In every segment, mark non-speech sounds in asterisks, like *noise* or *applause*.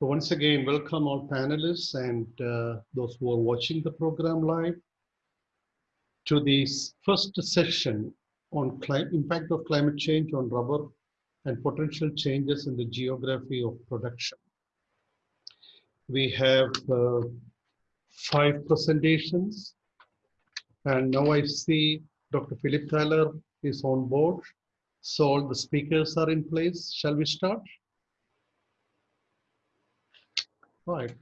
So once again, welcome all panelists and uh, those who are watching the program live to this first session on impact of climate change on rubber and potential changes in the geography of production. We have uh, five presentations and now I see Dr. Philip Thaler is on board. So all the speakers are in place. Shall we start? Right.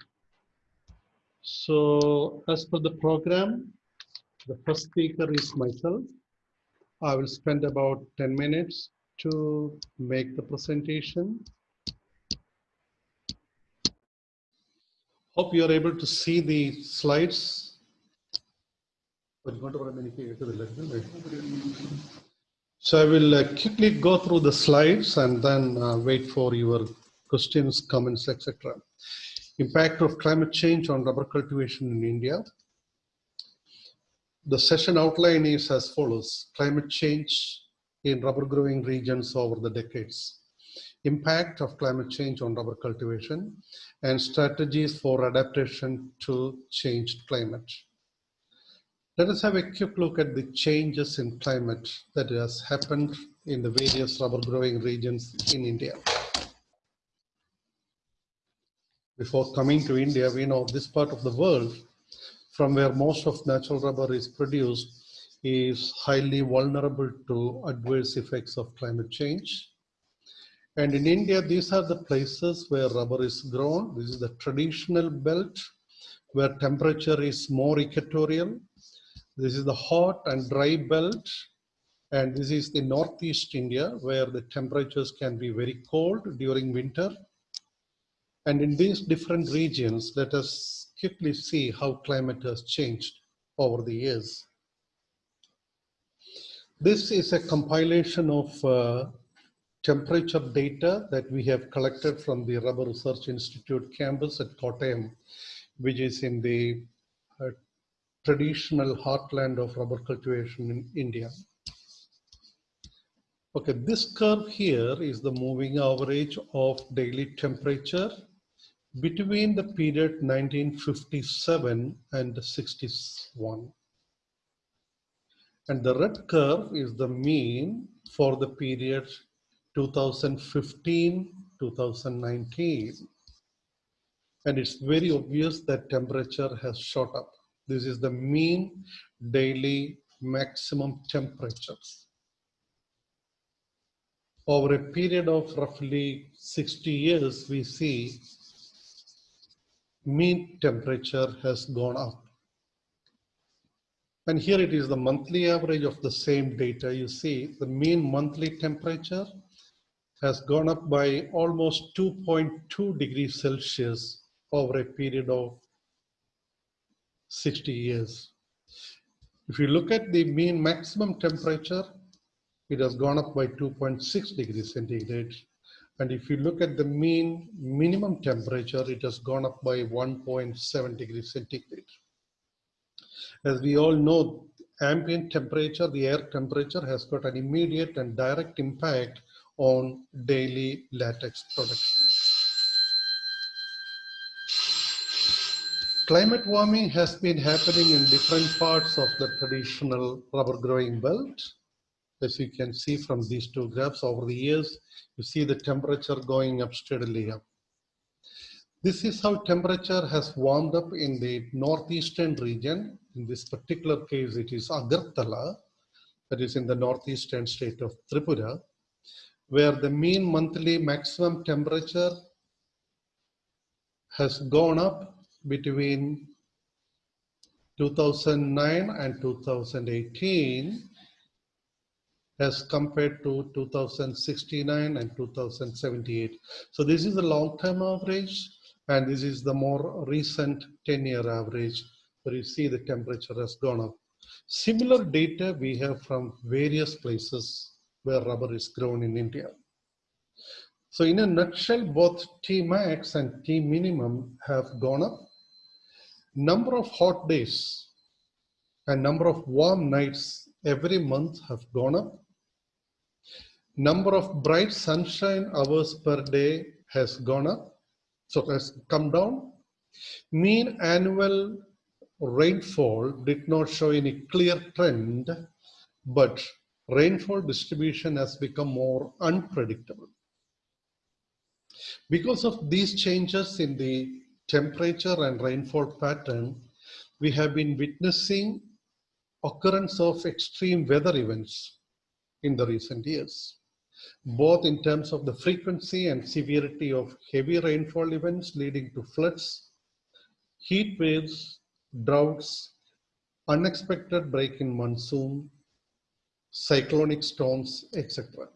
So as for the program, the first speaker is myself. I will spend about 10 minutes to make the presentation. Hope you are able to see the slides. So I will uh, quickly go through the slides and then uh, wait for your questions, comments, etc. Impact of climate change on rubber cultivation in India. The session outline is as follows. Climate change in rubber growing regions over the decades. Impact of climate change on rubber cultivation and strategies for adaptation to changed climate. Let us have a quick look at the changes in climate that has happened in the various rubber growing regions in India. Before coming to India, we know this part of the world from where most of natural rubber is produced is highly vulnerable to adverse effects of climate change. And in India, these are the places where rubber is grown. This is the traditional belt where temperature is more equatorial this is the hot and dry belt. And this is the Northeast India where the temperatures can be very cold during winter. And in these different regions, let us quickly see how climate has changed over the years. This is a compilation of uh, temperature data that we have collected from the Rubber Research Institute campus at Kottayam, which is in the uh, traditional heartland of rubber cultivation in India. Okay, this curve here is the moving average of daily temperature between the period 1957 and 61. And the red curve is the mean for the period 2015-2019. And it's very obvious that temperature has shot up. This is the mean daily maximum temperatures. Over a period of roughly 60 years, we see mean temperature has gone up. And here it is the monthly average of the same data. You see the mean monthly temperature has gone up by almost 2.2 degrees Celsius over a period of 60 years. If you look at the mean maximum temperature, it has gone up by 2.6 degrees centigrade. And if you look at the mean minimum temperature, it has gone up by 1.7 degrees centigrade. As we all know, ambient temperature, the air temperature has got an immediate and direct impact on daily latex production. Climate warming has been happening in different parts of the traditional rubber growing belt. As you can see from these two graphs over the years, you see the temperature going up steadily up. This is how temperature has warmed up in the northeastern region. In this particular case, it is Agartala, that is in the northeastern state of Tripura, where the mean monthly maximum temperature has gone up between 2009 and 2018 as compared to 2069 and 2078. So this is the long-term average and this is the more recent 10-year average where you see the temperature has gone up. Similar data we have from various places where rubber is grown in India. So in a nutshell, both T max and T minimum have gone up number of hot days and number of warm nights every month have gone up. Number of bright sunshine hours per day has gone up. So has come down. Mean annual rainfall did not show any clear trend, but rainfall distribution has become more unpredictable. Because of these changes in the temperature and rainfall pattern, we have been witnessing occurrence of extreme weather events in the recent years, both in terms of the frequency and severity of heavy rainfall events leading to floods, heat waves, droughts, unexpected break in monsoon, cyclonic storms, etc.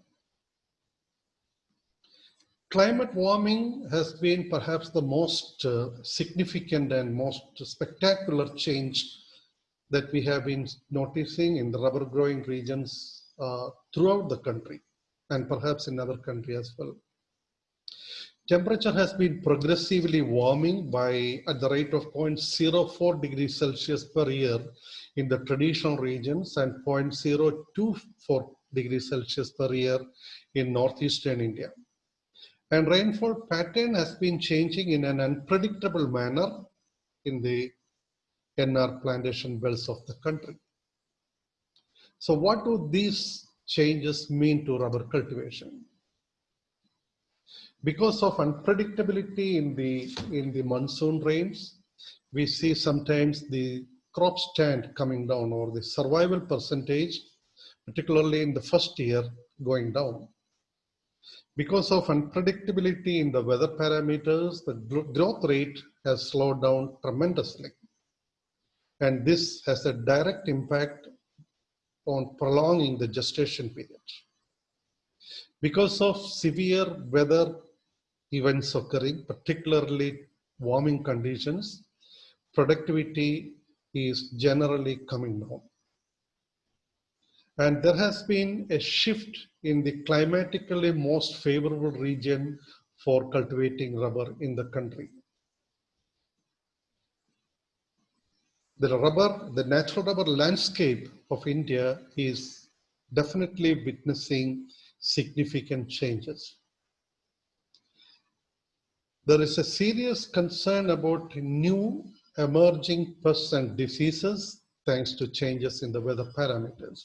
Climate warming has been perhaps the most uh, significant and most spectacular change that we have been noticing in the rubber growing regions uh, throughout the country and perhaps in other countries as well. Temperature has been progressively warming by at the rate of 0.04 degrees Celsius per year in the traditional regions and 0.024 degrees Celsius per year in northeastern India. And rainfall pattern has been changing in an unpredictable manner in the NR plantation belts of the country. So what do these changes mean to rubber cultivation? Because of unpredictability in the, in the monsoon rains, we see sometimes the crop stand coming down or the survival percentage, particularly in the first year, going down. Because of unpredictability in the weather parameters, the growth rate has slowed down tremendously. And this has a direct impact on prolonging the gestation period. Because of severe weather events occurring, particularly warming conditions, productivity is generally coming down. And there has been a shift in the climatically most favorable region for cultivating rubber in the country. The rubber, the natural rubber landscape of India is definitely witnessing significant changes. There is a serious concern about new emerging pests and diseases thanks to changes in the weather parameters.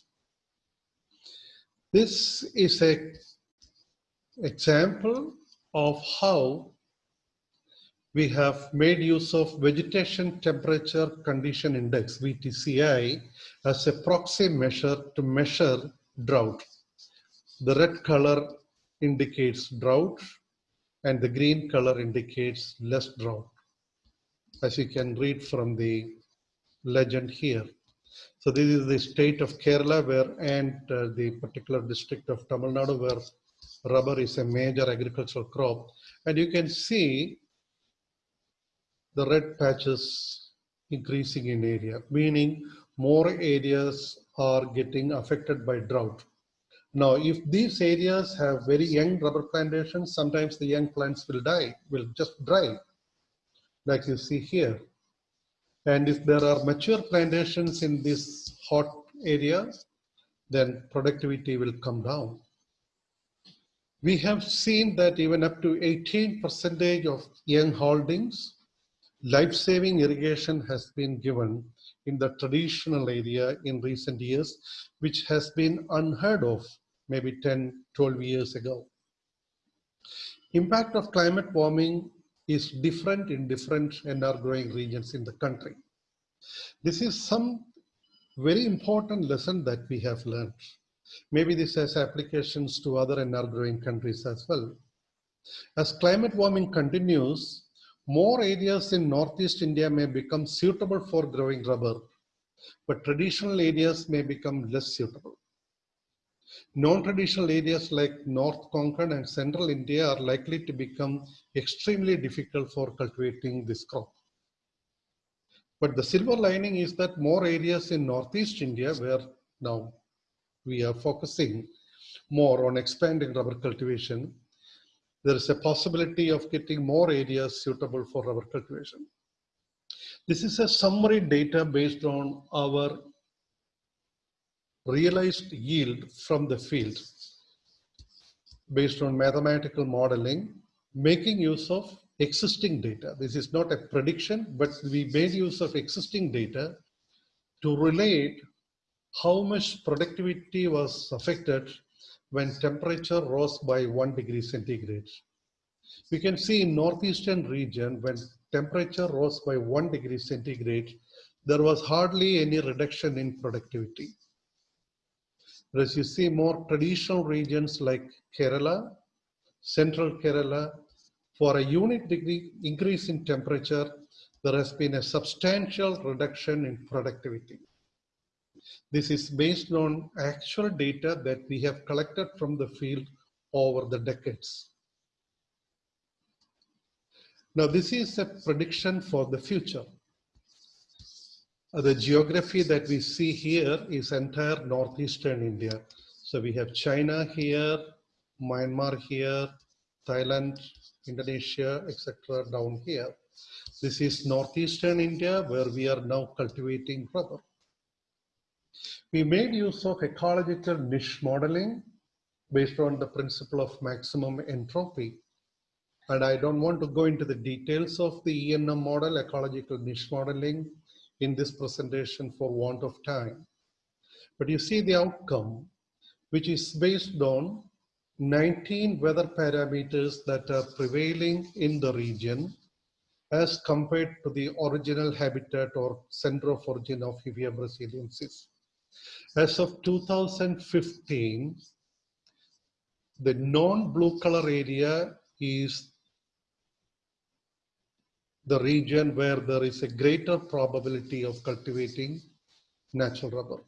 This is a example of how we have made use of vegetation temperature condition index VTCI as a proxy measure to measure drought. The red color indicates drought and the green color indicates less drought as you can read from the legend here. So this is the state of Kerala where and uh, the particular district of Tamil Nadu where rubber is a major agricultural crop. And you can see the red patches increasing in area, meaning more areas are getting affected by drought. Now, if these areas have very young rubber plantations, sometimes the young plants will die, will just dry, like you see here. And if there are mature plantations in this hot area, then productivity will come down. We have seen that even up to 18 percentage of young holdings, life-saving irrigation has been given in the traditional area in recent years, which has been unheard of maybe 10, 12 years ago. Impact of climate warming is different in different NR growing regions in the country. This is some very important lesson that we have learned. Maybe this has applications to other NR growing countries as well. As climate warming continues, more areas in Northeast India may become suitable for growing rubber, but traditional areas may become less suitable. Non-traditional areas like North Konkan and Central India are likely to become extremely difficult for cultivating this crop. But the silver lining is that more areas in Northeast India where now we are focusing more on expanding rubber cultivation, there is a possibility of getting more areas suitable for rubber cultivation. This is a summary data based on our realized yield from the field based on mathematical modeling, making use of existing data. This is not a prediction, but we made use of existing data to relate how much productivity was affected when temperature rose by one degree centigrade. We can see in northeastern region when temperature rose by one degree centigrade, there was hardly any reduction in productivity. Whereas you see more traditional regions like Kerala, central Kerala, for a unit degree increase in temperature, there has been a substantial reduction in productivity. This is based on actual data that we have collected from the field over the decades. Now, this is a prediction for the future. Uh, the geography that we see here is entire northeastern India. So we have China here, Myanmar here, Thailand, Indonesia, etc. down here. This is northeastern India where we are now cultivating rubber. We made use of ecological niche modeling based on the principle of maximum entropy. And I don't want to go into the details of the ENM model, ecological niche modeling, in this presentation for want of time. But you see the outcome, which is based on 19 weather parameters that are prevailing in the region as compared to the original habitat or center of origin of Hevea brasiliensis. As of 2015, the non-blue color area is the region where there is a greater probability of cultivating natural rubber.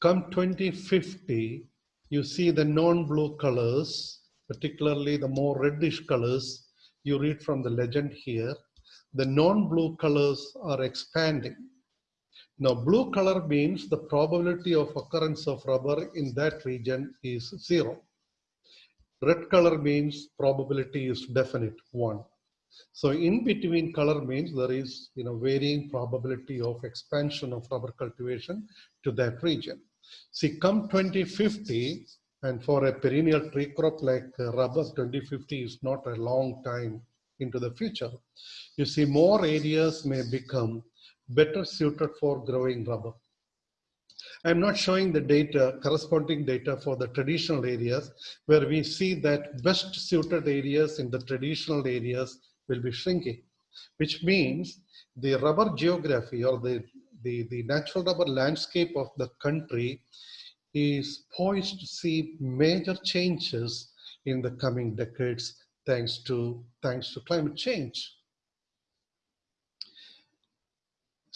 Come 2050, you see the non-blue colors, particularly the more reddish colors, you read from the legend here, the non-blue colors are expanding. Now, blue color means the probability of occurrence of rubber in that region is zero. Red color means probability is definite, one. So in between color means there is you know, varying probability of expansion of rubber cultivation to that region. See, come 2050, and for a perennial tree crop like uh, rubber, 2050 is not a long time into the future. You see more areas may become better suited for growing rubber. I'm not showing the data, corresponding data for the traditional areas where we see that best suited areas in the traditional areas will be shrinking, which means the rubber geography or the, the, the natural rubber landscape of the country is poised to see major changes in the coming decades thanks to, thanks to climate change.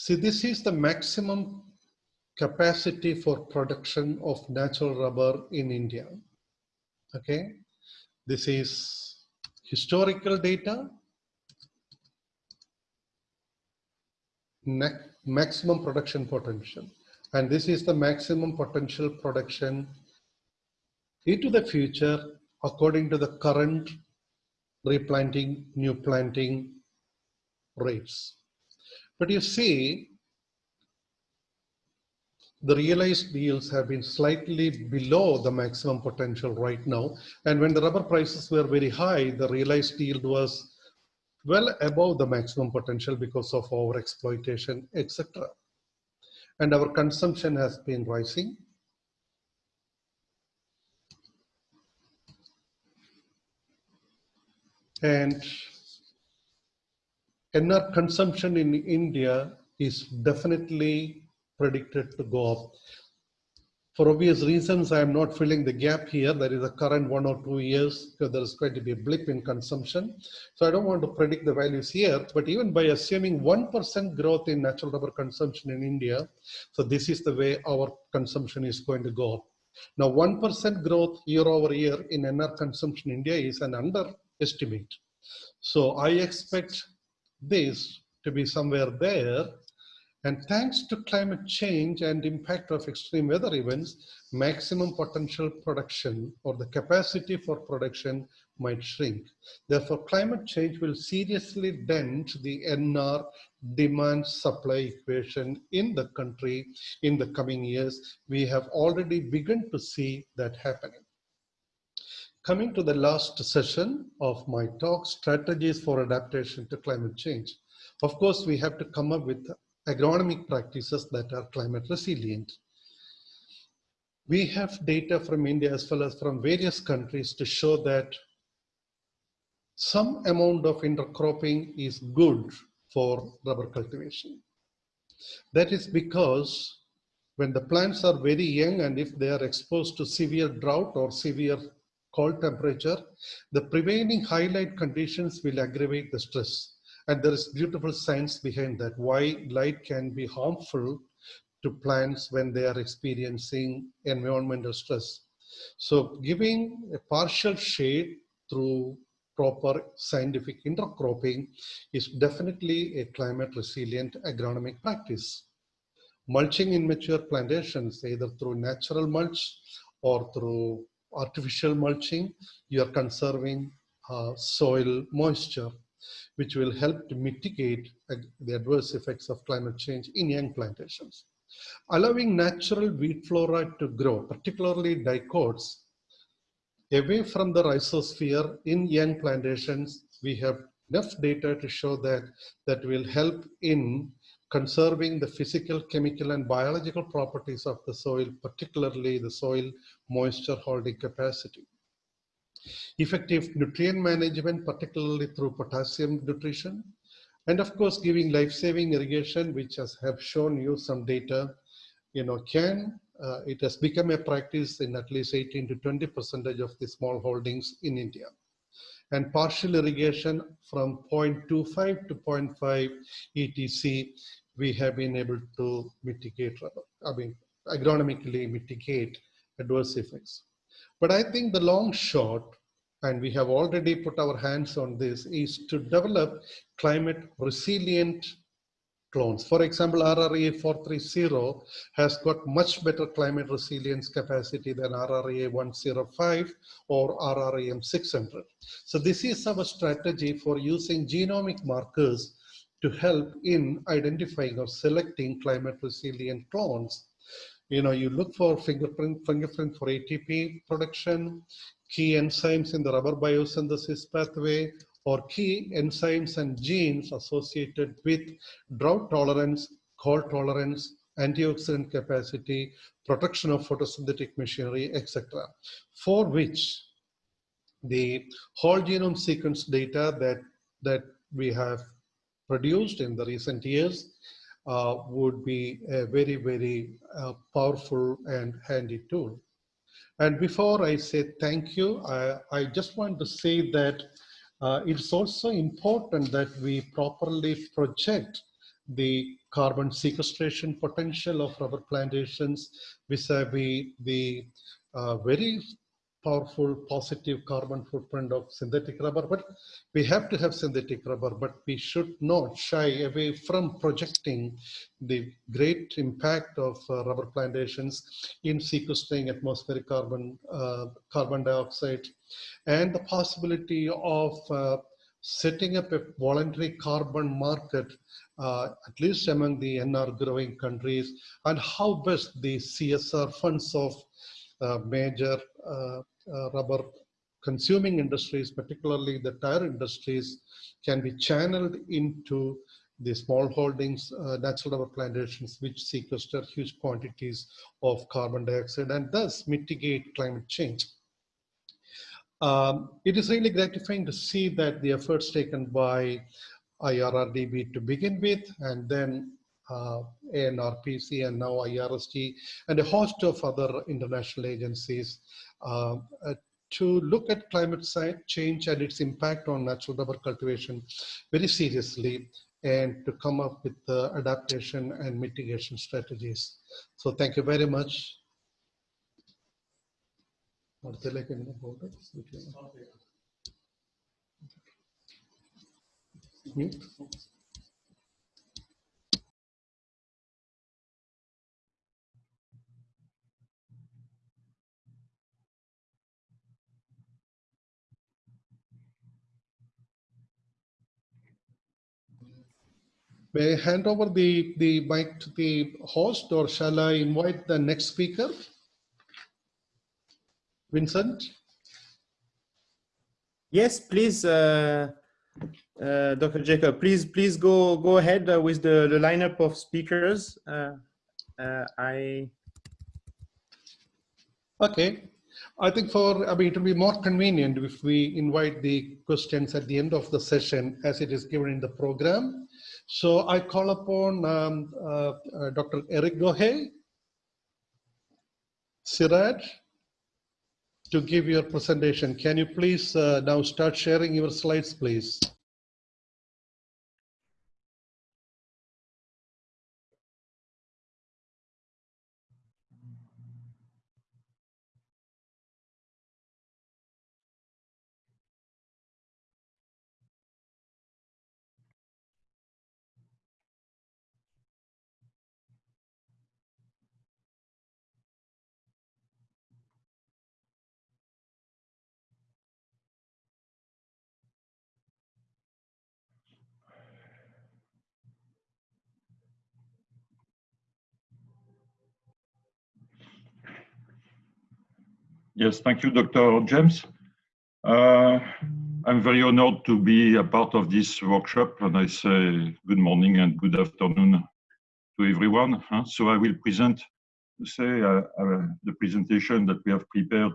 See, this is the maximum capacity for production of natural rubber in India. Okay, this is historical data maximum production potential. And this is the maximum potential production into the future according to the current replanting, new planting rates. But you see, the realized yields have been slightly below the maximum potential right now. And when the rubber prices were very high, the realized yield was well above the maximum potential because of our exploitation, etc. And our consumption has been rising. And NR consumption in India is definitely predicted to go up for obvious reasons, I am not filling the gap here. There is a current one or two years because there is going to be a blip in consumption. So I don't want to predict the values here, but even by assuming 1% growth in natural rubber consumption in India, so this is the way our consumption is going to go up. Now, 1% growth year over year in NR consumption in India is an underestimate. So I expect this to be somewhere there and thanks to climate change and impact of extreme weather events, maximum potential production or the capacity for production might shrink. Therefore, climate change will seriously dent the NR demand supply equation in the country in the coming years. We have already begun to see that happening. Coming to the last session of my talk, strategies for adaptation to climate change. Of course, we have to come up with agronomic practices that are climate resilient. We have data from India as well as from various countries to show that some amount of intercropping is good for rubber cultivation. That is because when the plants are very young and if they are exposed to severe drought or severe cold temperature, the prevailing highlight conditions will aggravate the stress. And there is beautiful science behind that, why light can be harmful to plants when they are experiencing environmental stress. So giving a partial shade through proper scientific intercropping is definitely a climate resilient agronomic practice. Mulching in mature plantations, either through natural mulch or through artificial mulching, you are conserving uh, soil moisture, which will help to mitigate the adverse effects of climate change in young plantations. Allowing natural weed flora to grow, particularly dicots, away from the rhizosphere in young plantations, we have enough data to show that that will help in conserving the physical, chemical, and biological properties of the soil, particularly the soil moisture holding capacity. Effective nutrient management, particularly through potassium nutrition, and of course, giving life-saving irrigation, which has have shown you some data, you know, can, uh, it has become a practice in at least 18 to 20 percentage of the small holdings in India and partial irrigation from 0.25 to 0.5 ETC we have been able to mitigate, I mean, agronomically mitigate adverse effects. But I think the long shot, and we have already put our hands on this, is to develop climate resilient clones. For example, RRII 430 has got much better climate resilience capacity than RRII 105 or RRIM 600. So this is our strategy for using genomic markers to help in identifying or selecting climate resilient clones. You know, you look for fingerprint, fingerprint for ATP production, key enzymes in the rubber biosynthesis pathway, or key enzymes and genes associated with drought tolerance, cold tolerance, antioxidant capacity, protection of photosynthetic machinery, etc. For which the whole genome sequence data that, that we have produced in the recent years uh, would be a very, very uh, powerful and handy tool. And before I say thank you, I, I just want to say that uh, it's also important that we properly project the carbon sequestration potential of rubber plantations vis-a-vis -vis the uh, very powerful positive carbon footprint of synthetic rubber, but we have to have synthetic rubber, but we should not shy away from projecting the great impact of uh, rubber plantations in sequestering atmospheric carbon, uh, carbon dioxide, and the possibility of uh, setting up a voluntary carbon market, uh, at least among the NR growing countries, and how best the CSR funds of uh, major uh, rubber consuming industries, particularly the tire industries, can be channeled into the small holdings, uh, natural rubber plantations, which sequester huge quantities of carbon dioxide and thus mitigate climate change. Um, it is really gratifying to see that the efforts taken by IRRDB to begin with, and then uh, ANRPC and now IRST, and a host of other international agencies uh, uh, to look at climate change and its impact on natural rubber cultivation very seriously and to come up with adaptation and mitigation strategies. So thank you very much. Mute. May I hand over the, the mic to the host or shall I invite the next speaker? Vincent? Yes, please, uh, uh, Dr. Jacob, please, please go go ahead uh, with the, the lineup of speakers. Uh, uh, I. Okay, I think for I mean it will be more convenient if we invite the questions at the end of the session as it is given in the program. So I call upon um, uh, uh, Dr. Eric Gohet, CIRAD, to give your presentation. Can you please uh, now start sharing your slides, please? Yes, thank you, Dr. James. Uh, I'm very honored to be a part of this workshop, and I say good morning and good afternoon to everyone. So I will present, say, uh, uh, the presentation that we have prepared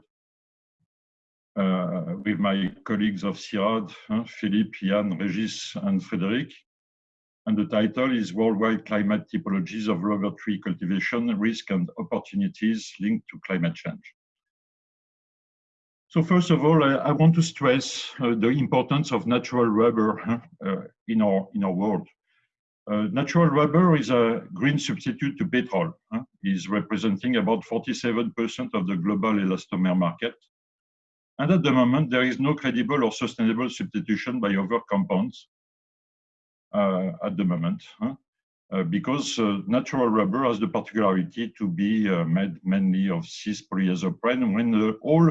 uh, with my colleagues of CIRAD, Philippe, Jan, Regis, and Frederic. And the title is Worldwide Climate Typologies of Rubber Tree Cultivation, Risk and Opportunities Linked to Climate Change. So first of all, I, I want to stress uh, the importance of natural rubber uh, in, our, in our world. Uh, natural rubber is a green substitute to petrol. Huh? is representing about 47% of the global elastomer market. And at the moment, there is no credible or sustainable substitution by other compounds uh, at the moment. Huh? Uh, because uh, natural rubber has the particularity to be made mainly of cis polyisoprene when all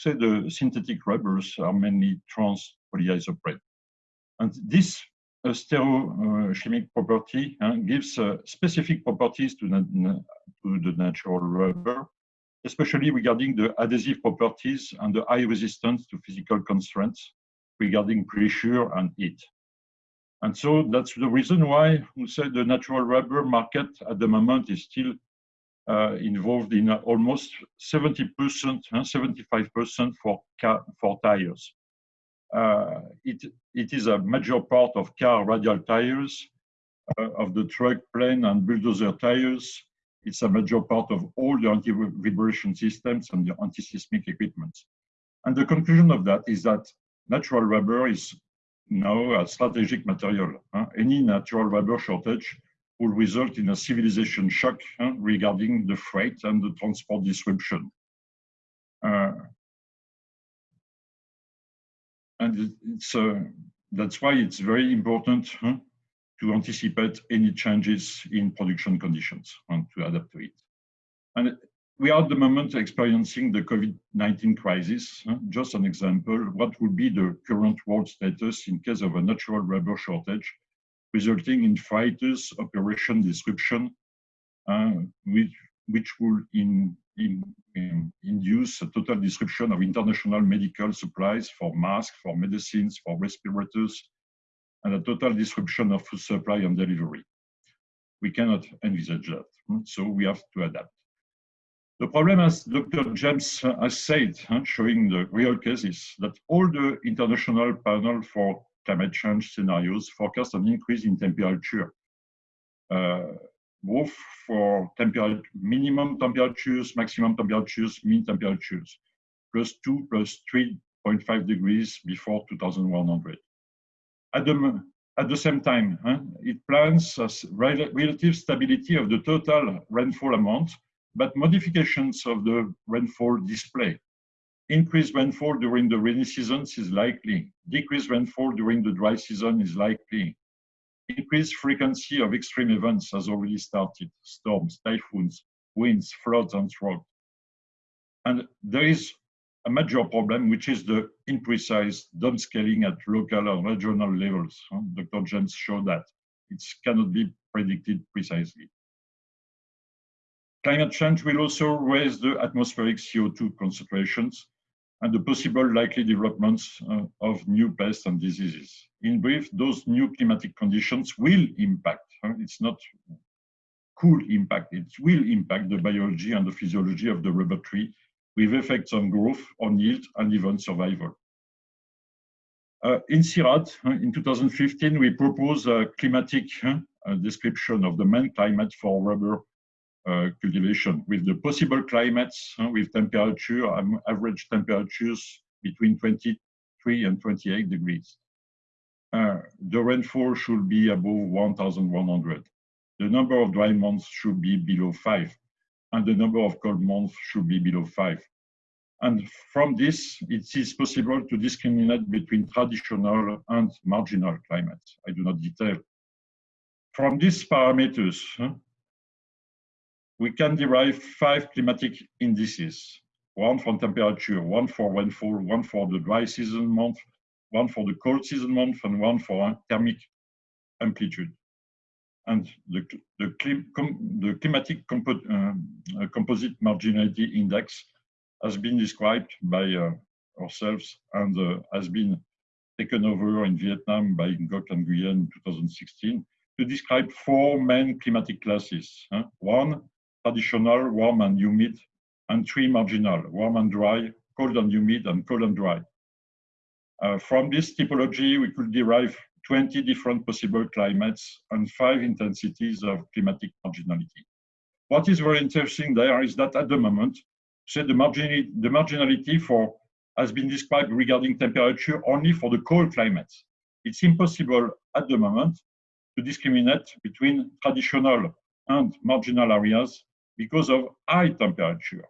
say the synthetic rubbers are mainly trans polyisoprene. And this uh, stereochemic property uh, gives uh, specific properties to, to the natural rubber, especially regarding the adhesive properties and the high resistance to physical constraints regarding pressure and heat. And so that's the reason why we say the natural rubber market at the moment is still involved in almost 70%, 75% for car, for tires. Uh, it, it is a major part of car radial tires, uh, of the truck, plane, and bulldozer tires. It's a major part of all the anti-vibration systems and the anti-seismic equipment. And the conclusion of that is that natural rubber is now a strategic material. Any natural rubber shortage will result in a civilization shock huh, regarding the freight and the transport disruption. Uh, and it's uh, that's why it's very important huh, to anticipate any changes in production conditions and to adapt to it. And we are at the moment experiencing the COVID-19 crisis. Just an example, what would be the current world status in case of a natural rubber shortage resulting in fighters operation disruption, uh, which, which will in, in, in, induce a total disruption of international medical supplies for masks, for medicines, for respirators, and a total disruption of food supply and delivery. We cannot envisage that, hmm, so we have to adapt. The problem, as Dr. James has said, showing the real cases, that all the international panel for climate change scenarios forecast an increase in temperature, uh, both for temperature, minimum temperatures, maximum temperatures, mean temperatures, plus 2, plus 3.5 degrees before 2100. At the, at the same time, huh, it plans a relative stability of the total rainfall amount, but modifications of the rainfall display Increased rainfall during the rainy seasons is likely. Decreased rainfall during the dry season is likely. Increased frequency of extreme events has already started. Storms, typhoons, winds, floods, and drought. And there is a major problem, which is the imprecise downscaling at local and regional levels. Dr. James showed that. It cannot be predicted precisely. Climate change will also raise the atmospheric CO2 concentrations and the possible likely developments uh, of new pests and diseases. In brief, those new climatic conditions will impact, uh, it's not cool impact, it will impact the biology and the physiology of the rubber tree with effects on growth, on yield, and even survival. Uh, in CIRAD, uh, in 2015, we proposed a climatic uh, description of the main climate for rubber cultivation with the possible climates uh, with temperature, um, average temperatures between 23 and 28 degrees. Uh, the rainfall should be above 1,100. The number of dry months should be below five, and the number of cold months should be below five. And from this, it is possible to discriminate between traditional and marginal climates. I do not detail. From these parameters, we can derive five climatic indices, one for temperature, one for rainfall, one for the dry season month, one for the cold season month, and one for thermic amplitude. And the, the, the climatic compo uh, composite marginality index has been described by uh, ourselves and uh, has been taken over in Vietnam by Ngoc and Nguyen in 2016 to describe four main climatic classes. Huh? One, traditional, warm and humid, and three marginal, warm and dry, cold and humid, and cold and dry. Uh, from this typology, we could derive 20 different possible climates and five intensities of climatic marginality. What is very interesting there is that at the moment, say the, marginality, the marginality for has been described regarding temperature only for the cold climates. It's impossible at the moment to discriminate between traditional and marginal areas because of high temperature.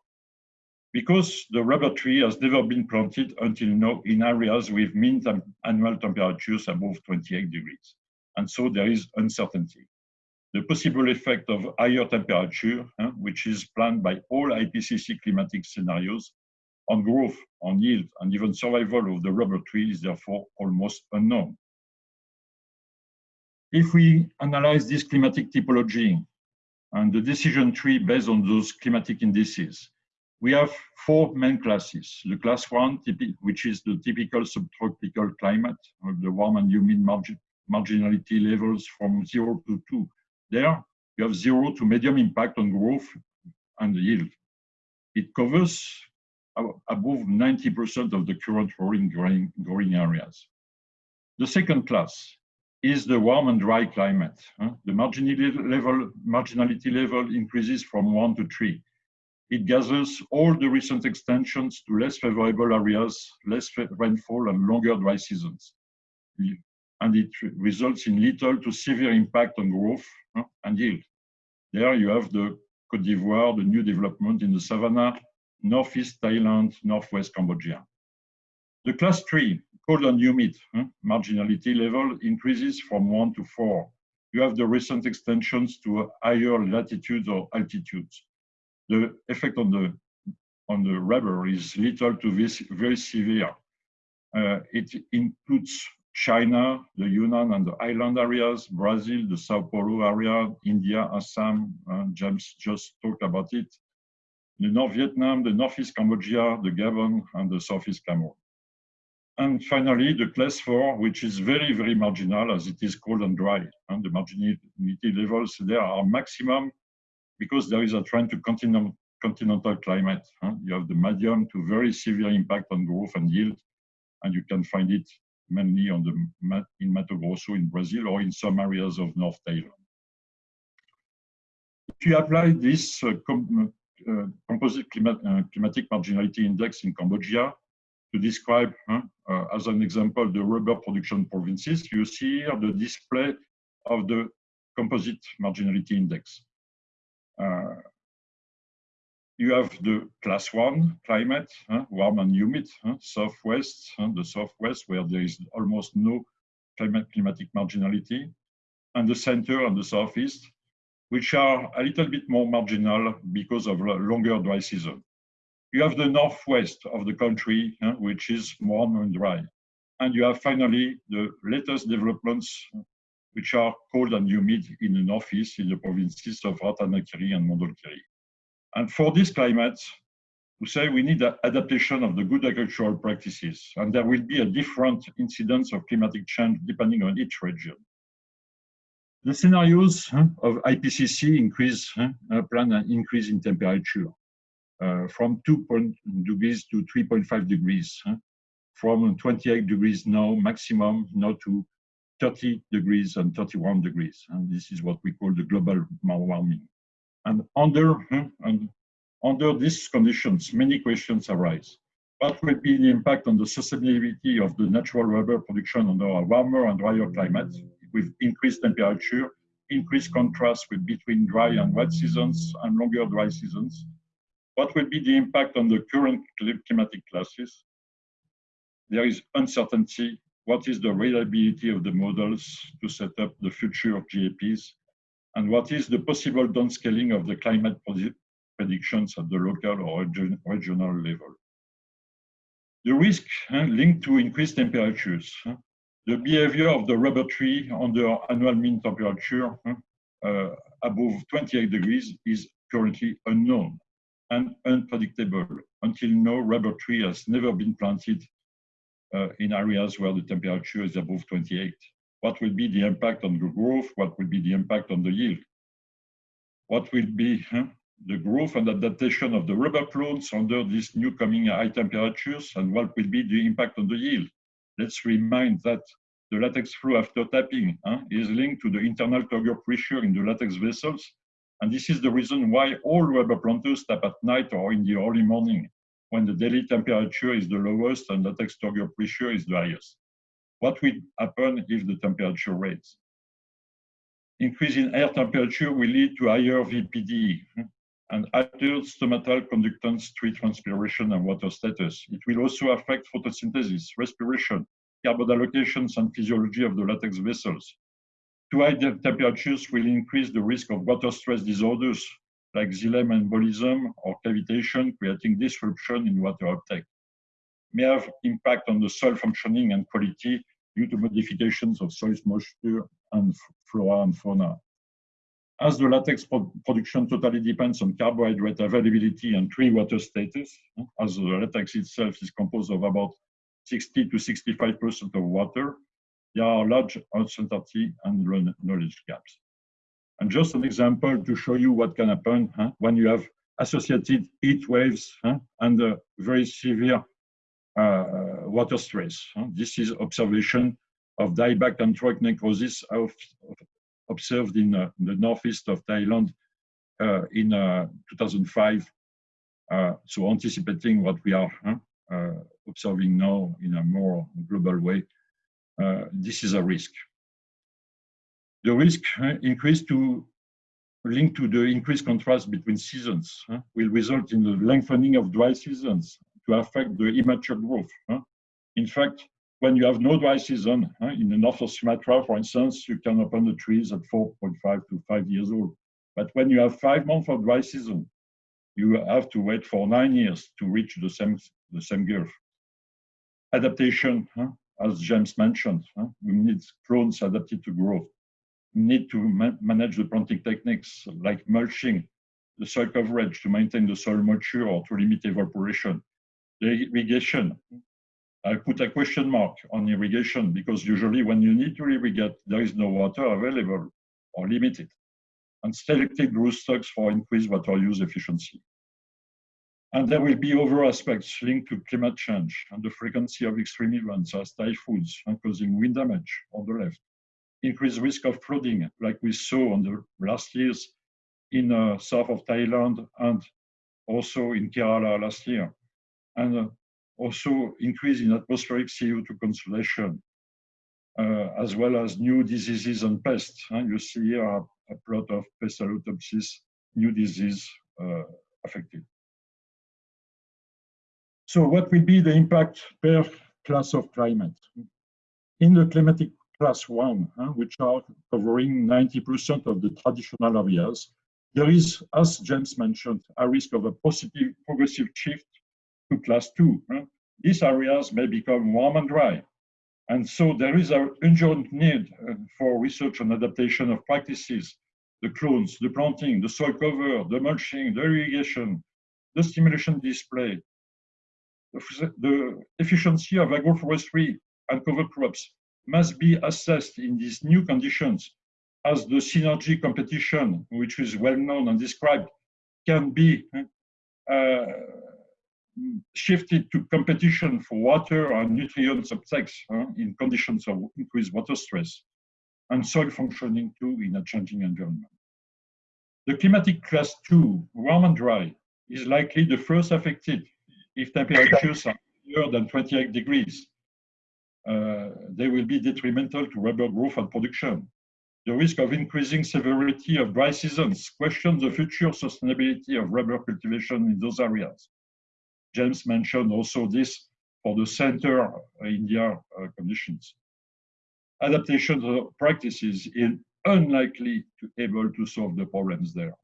Because the rubber tree has never been planted until now in areas with mean annual temperatures above 28 degrees. And so there is uncertainty. The possible effect of higher temperature, which is planned by all IPCC climatic scenarios, on growth, on yield, and even survival of the rubber tree is therefore almost unknown. If we analyze this climatic typology and the decision tree based on those climatic indices. We have four main classes. The class one, which is the typical subtropical climate, the warm and humid margin, marginality levels from zero to two. There, you have zero to medium impact on growth and yield. It covers above 90% of the current growing, growing, growing areas. The second class is the warm and dry climate. The marginality level, marginality level increases from one to three. It gathers all the recent extensions to less favorable areas, less rainfall and longer dry seasons. And it results in little to severe impact on growth and yield. There you have the Cote d'Ivoire, the new development in the savannah, northeast Thailand, northwest Cambodia. The class three cold and humid huh? marginality level increases from one to four. You have the recent extensions to higher latitudes or altitudes. The effect on the on the rubber is little to this very severe. Uh, it includes China, the Yunnan and the island areas, Brazil, the Sao Paulo area, India, Assam, uh, James just talked about it, the North Vietnam, the Northeast Cambodia, the Gabon, and the Southeast Cameroon. And finally, the class four, which is very, very marginal as it is cold and dry. And the marginality levels there are maximum because there is a trend to continental, continental climate. You have the medium to very severe impact on growth and yield. And you can find it mainly on the in Mato Grosso in Brazil or in some areas of North Thailand. If you apply this uh, com uh, composite uh, climatic marginality index in Cambodia, to describe, uh, as an example, the rubber production provinces, you see here the display of the composite marginality index. Uh, you have the class one climate, uh, warm and humid, southwest, the southwest where there is almost no climate, climatic marginality, and the center and the southeast, which are a little bit more marginal because of longer dry season. You have the northwest of the country, uh, which is warm and dry. And you have finally the latest developments, which are cold and humid in the northeast, in the provinces of Ratanakiri and Mondulkiri. And for these climates, to say we need adaptation of the good agricultural practices, and there will be a different incidence of climatic change depending on each region. The scenarios of IPCC increase uh, plan an increase in temperature Uh, from 2 degrees to 3.5 degrees, huh, from 28 degrees now maximum now to 30 degrees and 31 degrees. And this is what we call the global warming. And under, and under these conditions, many questions arise. What will be the impact on the sustainability of the natural rubber production under a warmer and drier climate? with increased temperature, increased contrast with between dry and wet seasons and longer dry seasons. What will be the impact on the current climatic classes? There is uncertainty. What is the reliability of the models to set up the future of GAPs? And what is the possible downscaling of the climate predictions at the local or regional level? The risk linked to increased temperatures. The behavior of the rubber tree under annual mean temperature uh, above 28 degrees is currently unknown and unpredictable. Until now, rubber tree has never been planted uh, in areas where the temperature is above 28. What will be the impact on the growth? What will be the impact on the yield? What will be huh, the growth and adaptation of the rubber plants under these new coming high temperatures? And what will be the impact on the yield? Let's remind that the latex flow after tapping huh, is linked to the internal turgor pressure in the latex vessels. And this is the reason why all rubber planters tap at night or in the early morning when the daily temperature is the lowest and latex turgor pressure is the highest. What will happen if the temperature raises? Increase in air temperature will lead to higher VPD hmm, and altered stomatal conductance, tree transpiration, and water status. It will also affect photosynthesis, respiration, carbon allocations, and physiology of the latex vessels. Too high temperatures will increase the risk of water stress disorders like xylem embolism or cavitation, creating disruption in water uptake. May have impact on the soil functioning and quality due to modifications of soil moisture and flora and fauna. As the latex production totally depends on carbohydrate availability and tree water status, as the latex itself is composed of about 60 to 65% of water, there are large uncertainty and knowledge gaps. And just an example to show you what can happen huh, when you have associated heat waves huh, and very severe uh, water stress. Huh. This is observation of dieback and throat necrosis observed in uh, the northeast of Thailand uh, in uh, 2005. so anticipating what we are observing now in a more global way, Uh, this is a risk. The risk increase to linked to the increased contrast between seasons huh, will result in the lengthening of dry seasons to affect the immature growth. Huh. In fact, when you have no dry season, in the north of Sumatra, for instance, you can open the trees at 4.5 to 5 years old. But when you have five months of dry season, you have to wait for nine years to reach the same, the same girth. Adaptation, huh? As James mentioned, huh? we need clones adapted to growth. We need to ma manage the planting techniques like mulching, the soil coverage to maintain the soil moisture or to limit evaporation, the irrigation, I put a question mark on irrigation because usually when you need to irrigate, there is no water available or limited. And selected growth stocks for increased water use efficiency. And there will be other aspects linked to climate change and the frequency of extreme events as typhoons and causing wind damage on the left. Increased risk of flooding, like we saw on the last years in uh, south of Thailand and also in Kerala last year. And uh, also increase in atmospheric CO2 concentration, uh, as well as new diseases and pests. And you see here a, a plot of Pestalotiopsis, new disease uh, affected. So what will be the impact per class of climate? In the climatic class one, huh, which are covering 90% of the traditional areas, there is, as James mentioned, a risk of a positive progressive shift to class two. These areas may become warm and dry. And so there is an urgent need uh, for research and adaptation of practices, the clones, the planting, the soil cover, the mulching, the irrigation, the stimulation display, the, efficiency of agroforestry and cover crops must be assessed in these new conditions as the synergy competition, which is well known and described, can be uh, shifted to competition for water and nutrient subsets uh, in conditions of increased water stress and soil functioning too in a changing environment. The climatic class two, warm and dry, is likely the first affected if temperatures are higher than 28 degrees. Uh, they will be detrimental to rubber growth and production. The risk of increasing severity of dry seasons questions the future sustainability of rubber cultivation in those areas. James mentioned also this for the center India uh, conditions. Adaptation practices is unlikely to able to solve the problems there.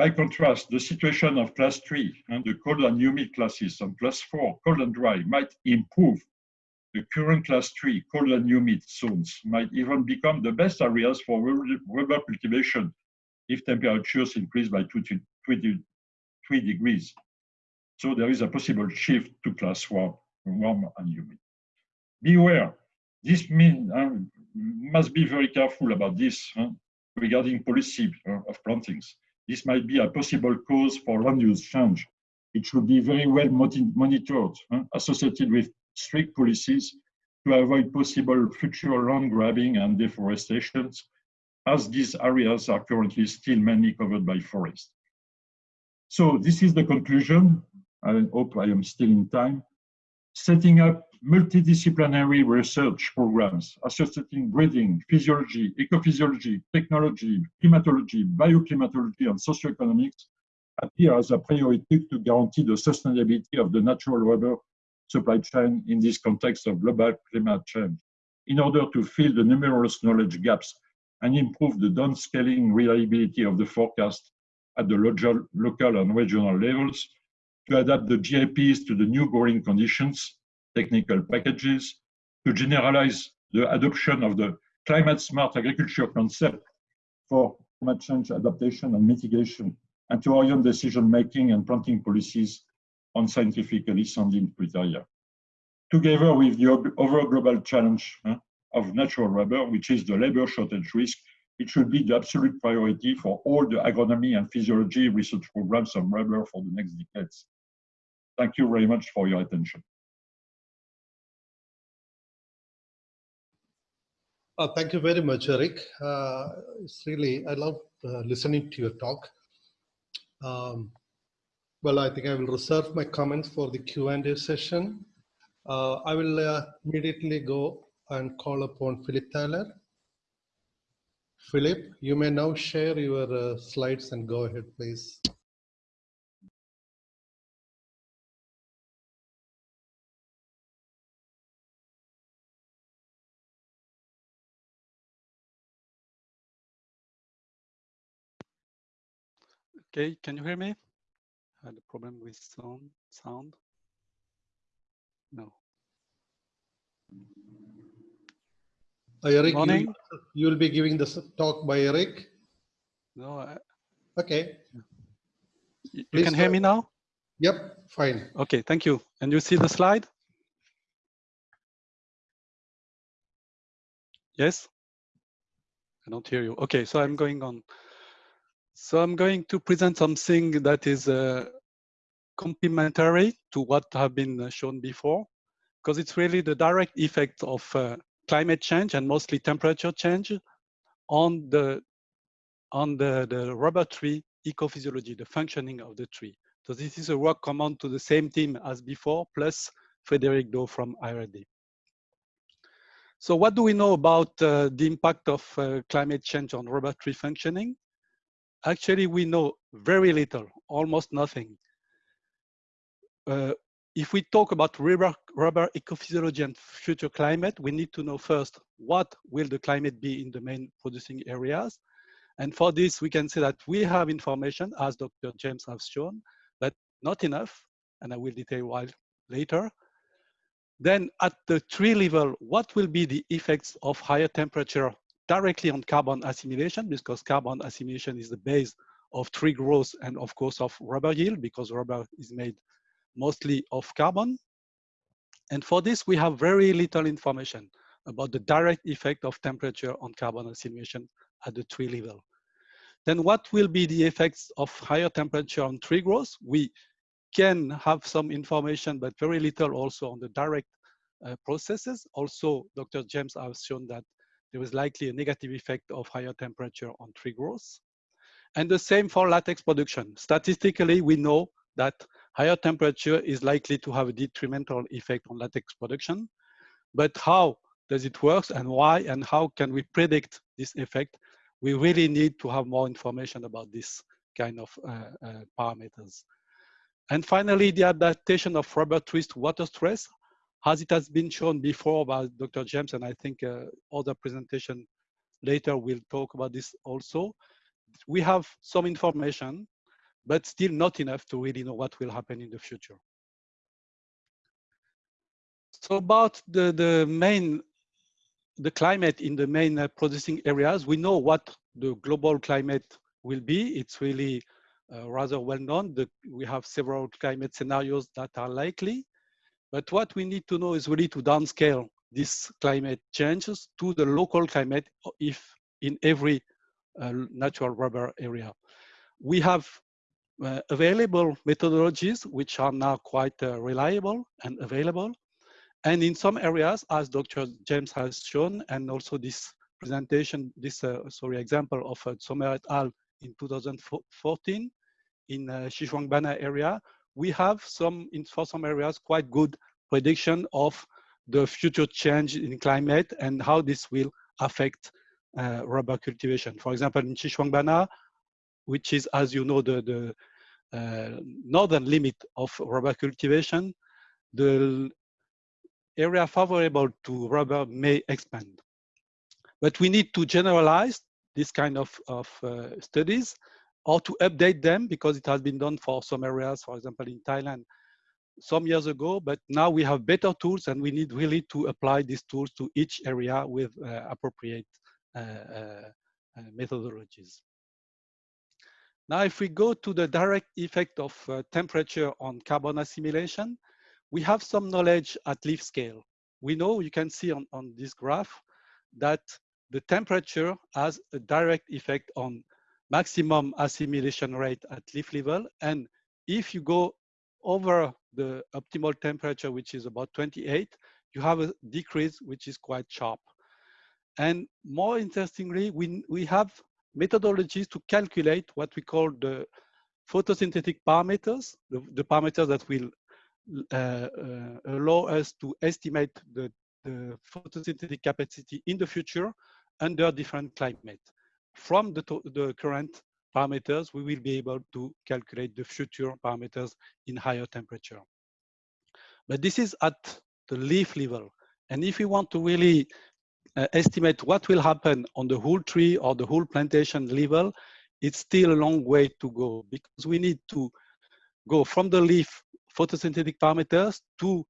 By contrast, the situation of class three and the cold and humid classes and class four, cold and dry, might improve. The current class three, cold and humid zones might even become the best areas for rubber cultivation if temperatures increase by two to three degrees. So there is a possible shift to class warm, warm and humid. Beware, this means uh, must be very careful about this uh, regarding policy uh, of plantings. This might be a possible cause for land use change. It should be very well monitored, uh, associated with strict policies to avoid possible future land grabbing and deforestation, as these areas are currently still mainly covered by forest. So this is the conclusion. I hope I am still in time. Setting up multidisciplinary research programs associating breeding, physiology, ecophysiology, technology, climatology, bioclimatology, and socioeconomics appear as a priority to guarantee the sustainability of the natural rubber supply chain in this context of global climate change. In order to fill the numerous knowledge gaps and improve the downscaling reliability of the forecast at the local, local and regional levels to adapt the GIPs to the new growing conditions technical packages to generalize the adoption of the climate smart agriculture concept for climate change adaptation and mitigation and to orient decision making and planting policies on scientifically sounding criteria. Together with the overall global challenge of natural rubber, which is the labor shortage risk, it should be the absolute priority for all the agronomy and physiology research programs on rubber for the next decades. Thank you very much for your attention. Uh, thank you very much, Eric. Uh, it's really, I love uh, listening to your talk. Um, well, I think I will reserve my comments for the Q&A session. Uh, I will uh, immediately go and call upon Philip Thaler. Philip, you may now share your uh, slides and go ahead, please. Okay, can you hear me? I had a problem with sound. Sound. No. Uh, Eric, Morning. You, will be giving the talk by Eric. No. I, okay. You Please can hear me now? Yep, fine. Okay, thank you. And you see the slide? Yes? I don't hear you. Okay, so I'm going on. So I'm going to present something that is uh, complementary to what have been uh, shown before, because it's really the direct effect of uh, climate change and mostly temperature change on the on the, the rubber tree ecophysiology, the functioning of the tree. So this is a work common to the same team as before, plus Frederic Do from IRD. So what do we know about uh, the impact of uh, climate change on rubber tree functioning? Actually, we know very little, almost nothing. Uh, if we talk about rubber, rubber ecophysiology and future climate, we need to know first what will the climate be in the main producing areas. And for this, we can say that we have information, as Dr. James has shown, but not enough, and I will detail why later. Then at the tree level, what will be the effects of higher temperature directly on carbon assimilation because carbon assimilation is the base of tree growth and of course of rubber yield because rubber is made mostly of carbon. And for this, we have very little information about the direct effect of temperature on carbon assimilation at the tree level. Then what will be the effects of higher temperature on tree growth? We can have some information, but very little also on the direct uh, processes. Also, Dr. James has shown that there is likely a negative effect of higher temperature on tree growth. And the same for latex production. Statistically, we know that higher temperature is likely to have a detrimental effect on latex production. But how does it work and why and how can we predict this effect? We really need to have more information about this kind of uh, uh, parameters. And finally, the adaptation of rubber trees to water stress, as it has been shown before by Dr. James, and I think uh, other presentation later will talk about this also. We have some information, but still not enough to really know what will happen in the future. So about the, the main, the climate in the main uh, producing areas, we know what the global climate will be. It's really uh, rather well known. The, we have several climate scenarios that are likely. But what we need to know is really to downscale these climate changes to the local climate if in every uh, natural rubber area. We have uh, available methodologies which are now quite uh, reliable and available. And in some areas, as Dr. James has shown, and also this presentation, this uh, sorry example of uh, Zomer et al. in 2014 in uh, Xishuangbanna area, we have some, in, for some areas, quite good prediction of the future change in climate and how this will affect uh, rubber cultivation. For example, in Xishuangbanna, which is, as you know, the, the uh, northern limit of rubber cultivation, the area favorable to rubber may expand. But we need to generalize this kind of, of uh, studies or to update them because it has been done for some areas, for example, in Thailand some years ago, but now we have better tools and we need really to apply these tools to each area with uh, appropriate uh, uh, uh methodologies. Now, if we go to the direct effect of uh, temperature on carbon assimilation, we have some knowledge at leaf scale. We know, you can see on, on this graph, that the temperature has a direct effect on maximum assimilation rate at leaf level. And if you go over the optimal temperature, which is about 28, you have a decrease, which is quite sharp. And more interestingly, we, we have methodologies to calculate what we call the photosynthetic parameters, the, the parameters that will uh, uh, allow us to estimate the, the photosynthetic capacity in the future under different climate. From the, the current parameters, we will be able to calculate the future parameters in higher temperature. But this is at the leaf level. And if we want to really uh, estimate what will happen on the whole tree or the whole plantation level, it's still a long way to go because we need to go from the leaf photosynthetic parameters to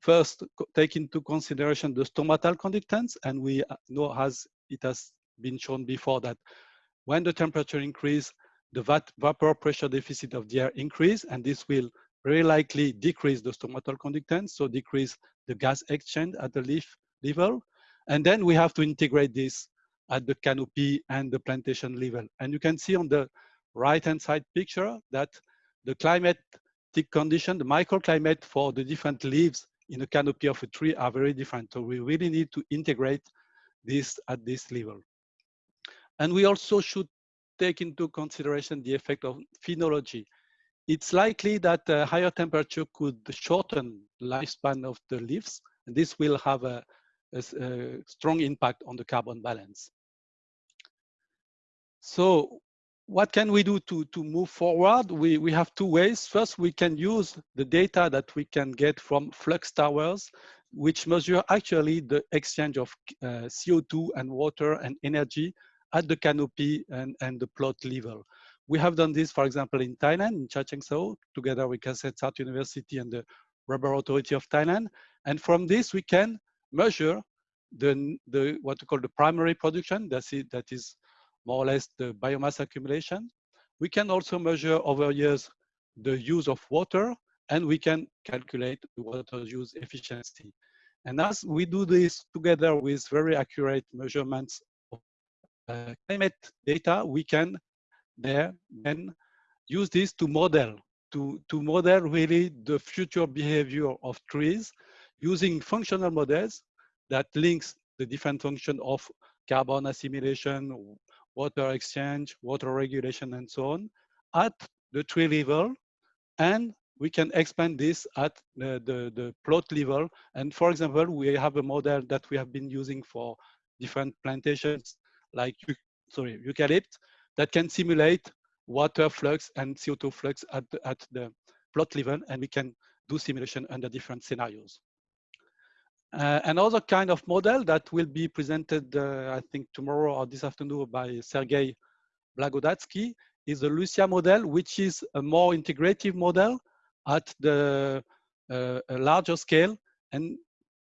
first take into consideration the stomatal conductance. And we uh, know as it has been shown before that when the temperature increase, the vapor pressure deficit of the air increase, and this will very likely decrease the stomatal conductance, so decrease the gas exchange at the leaf level. And then we have to integrate this at the canopy and the plantation level. And you can see on the right-hand side picture that the climatic condition, the microclimate for the different leaves in the canopy of a tree are very different. So we really need to integrate this at this level. And we also should take into consideration the effect of phenology. It's likely that a higher temperature could shorten lifespan of the leaves, and this will have a, a, a strong impact on the carbon balance. So what can we do to, to move forward? We, we have two ways. First, we can use the data that we can get from flux towers, which measure actually the exchange of uh, CO2 and water and energy at the canopy and, and the plot level. We have done this, for example, in Thailand, in Chachoengsao, together with Kasetsart University and the Rubber Authority of Thailand. And from this, we can measure the, the what we call the primary production, that's it, that is more or less the biomass accumulation, we can also measure over years the use of water and we can calculate the water use efficiency. And as we do this together with very accurate measurements Uh, climate data, we can there then use this to model, to, to model really the future behavior of trees using functional models that links the different function of carbon assimilation, water exchange, water regulation, and so on at the tree level. And we can expand this at the, the, the plot level. And for example, we have a model that we have been using for different plantations like sorry, eucalypt that can simulate water flux and CO2 flux at the, at the plot level, and we can do simulation under different scenarios. Uh, another kind of model that will be presented, uh, I think tomorrow or this afternoon by Sergei Blagodatsky is the Lucia model, which is a more integrative model at the uh, larger scale. And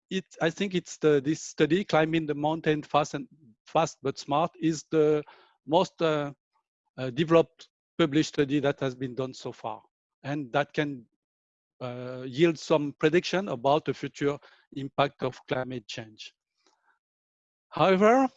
it, I think it's the, this study, Climbing the Mountain Fast and Fast but Smart, is the most uh, uh, developed published study that has been done so far. And that can uh, yield some prediction about the future impact of climate change. However,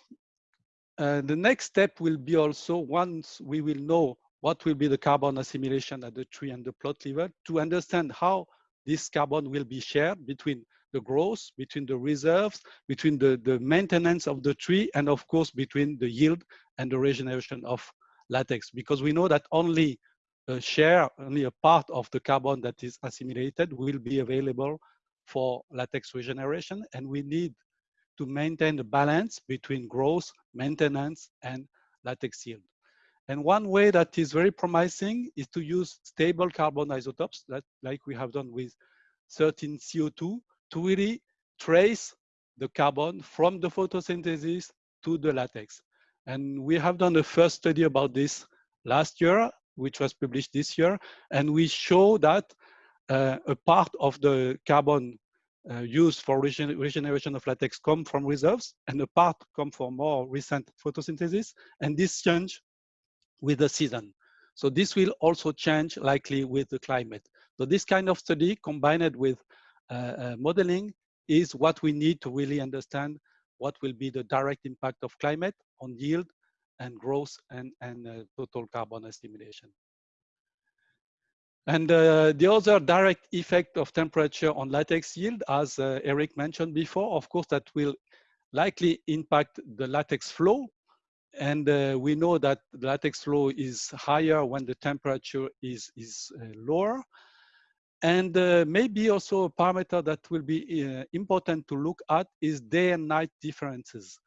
uh, the next step will be also once we will know what will be the carbon assimilation at the tree and the plot level to understand how this carbon will be shared between the growth, between the reserves, between the, the maintenance of the tree, and of course, between the yield and the regeneration of latex. Because we know that only a share, only a part of the carbon that is assimilated will be available for latex regeneration. And we need to maintain the balance between growth, maintenance, and latex yield. And one way that is very promising is to use stable carbon isotopes, that, like we have done with 13 CO2, to really trace the carbon from the photosynthesis to the latex. And we have done the first study about this last year, which was published this year. And we show that uh, a part of the carbon uh, used for regen regeneration of latex come from reserves and a part come from more recent photosynthesis. And this change with the season. So this will also change likely with the climate. So this kind of study combined with modeling is what we need to really understand what will be the direct impact of climate on yield and growth and, and uh, total carbon assimilation. And uh, the other direct effect of temperature on latex yield, as uh, Eric mentioned before, of course, that will likely impact the latex flow. And uh, we know that the latex flow is higher when the temperature is, is uh, lower. And uh, maybe also a parameter that will be uh, important to look at is day and night differences.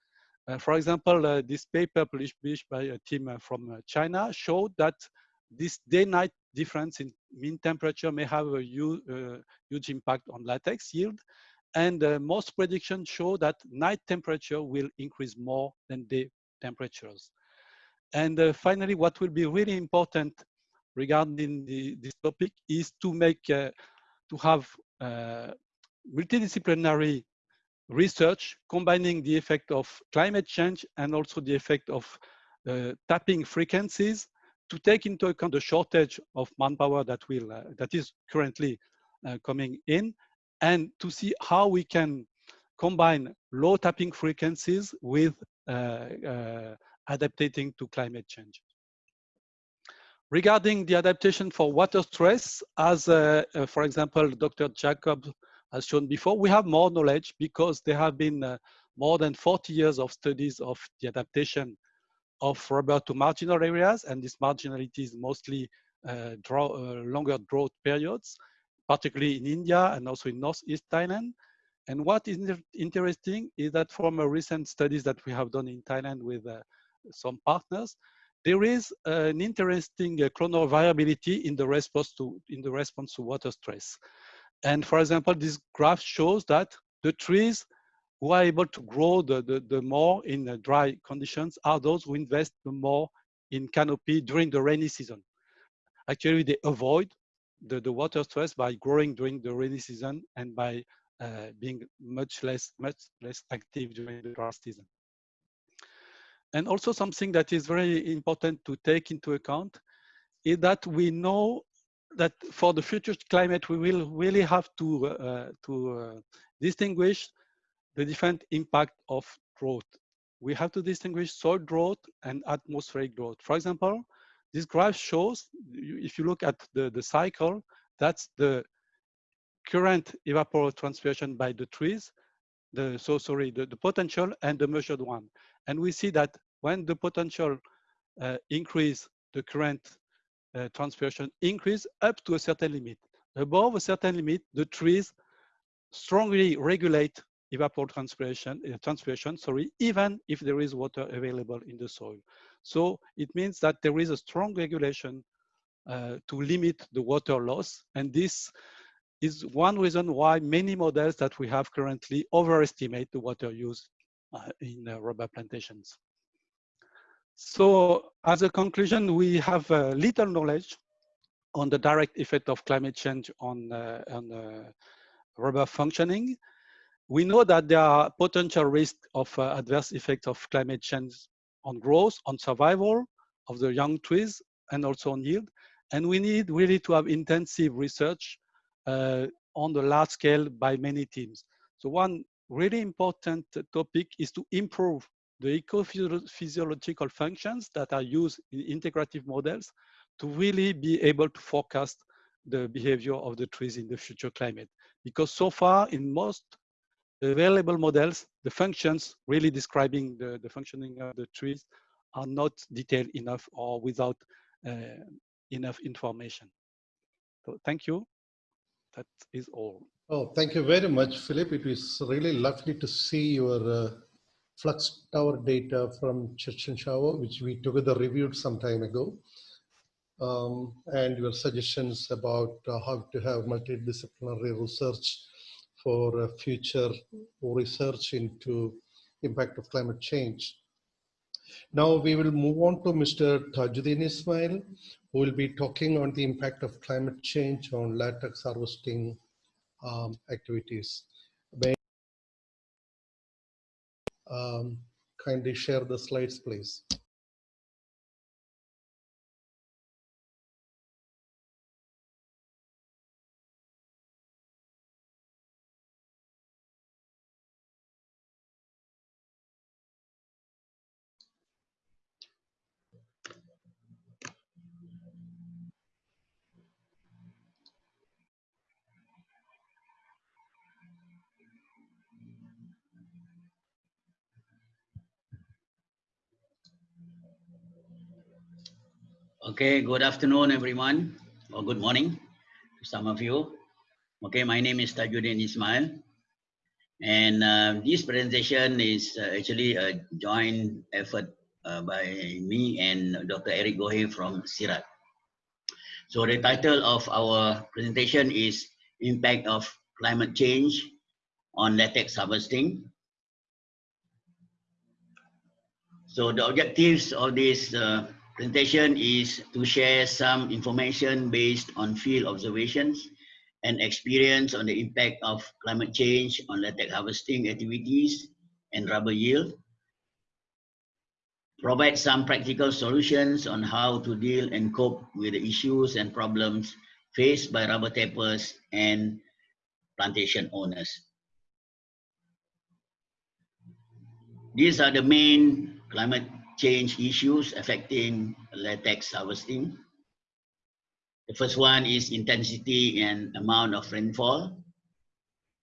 for example, this paper published by a team from China showed that this day-night difference in mean temperature may have a huge, uh, impact on latex yield. And uh, most predictions show that night temperature will increase more than day temperatures. And uh, finally, what will be really important regarding the, this topic is to make, uh, to have uh, multidisciplinary research combining the effect of climate change and also the effect of uh, tapping frequencies to take into account the shortage of manpower that will uh, that is currently uh, coming in and to see how we can combine low tapping frequencies with uh, uh adapting to climate change. Regarding the adaptation for water stress, as uh, uh, for example, Dr. Jacob has shown before, we have more knowledge because there have been more than 40 years of studies of the adaptation of rubber to marginal areas, and this marginality is mostly uh, draw, uh, longer drought periods, particularly in India and also in Northeast Thailand. And what is interesting is that from a recent studies that we have done in Thailand with uh, some partners, there is an interesting uh, clonal variability in the response to in the response to water stress. And for example, this graph shows that the trees who are able to grow the, the, the more in the dry conditions are those who invest the more in canopy during the rainy season. Actually, they avoid the, the water stress by growing during the rainy season and by uh, being much less, much less active during the dry season. And also something that is very important to take into account is that we know that for the future climate, we will really have to, uh, to uh, distinguish the different impact of drought. We have to distinguish soil drought and atmospheric drought. For example, this graph shows, if you look at the, the cycle, that's the current evapotranspiration by the trees, the, so sorry, the, the potential and the measured one. And we see that when the potential uh, increase, the current uh, transpiration increase up to a certain limit. Above a certain limit, the trees strongly regulate evapotranspiration, uh, transpiration, sorry, even if there is water available in the soil. So it means that there is a strong regulation uh, to limit the water loss. And this is one reason why many models that we have currently overestimate the water use uh, in uh, rubber plantations. So as a conclusion, we have uh, little knowledge on the direct effect of climate change on, uh, on uh, rubber functioning. We know that there are potential risks of uh, adverse effects of climate change on growth, on survival of the young trees, and also on yield. And we need really to have intensive research uh, on the large scale by many teams. So one really important topic is to improve the ecophysiological functions that are used in integrative models to really be able to forecast the behavior of the trees in the future climate. Because so far in most available models, the functions really describing the, the functioning of the trees are not detailed enough or without uh, enough information. So thank you. That is all. Oh, thank you very much, Philip. It was really lovely to see your uh, flux tower data from Chachoengsao, which we together reviewed some time ago. Um, and your suggestions about uh, how to have multidisciplinary research for uh, future research into impact of climate change. Now we will move on to Mr. Tajuddin Ismail, who will be talking on the impact of climate change on latex harvesting um, activities. Um, kindly share the slides, please. Okay, good afternoon, everyone, or good morning to some of you. Okay, my name is Tajuddin Ismail, and uh, this presentation is uh, actually a joint effort uh, by me and Dr. Eric Gohet from CIRAD. So the title of our presentation is Impact of Climate Change on Latex Harvesting. So the objectives of this uh, presentation is to share some information based on field observations and experience on the impact of climate change on latex harvesting activities and rubber yield. Provide some practical solutions on how to deal and cope with the issues and problems faced by rubber tappers and plantation owners. These are the main climate change issues affecting latex harvesting. The first one is intensity and amount of rainfall,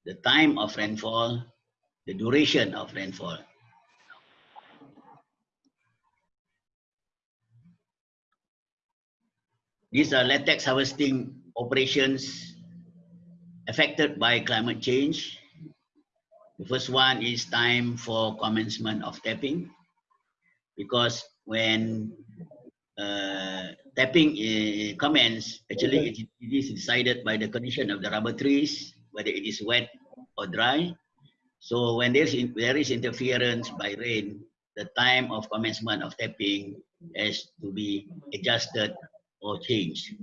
the time of rainfall, the duration of rainfall. These are latex harvesting operations affected by climate change. The first one is time for commencement of tapping because when uh, tapping uh, commence, actually it, it is decided by the condition of the rubber trees, whether it is wet or dry. So when there's in, there is interference by rain, the time of commencement of tapping has to be adjusted or changed.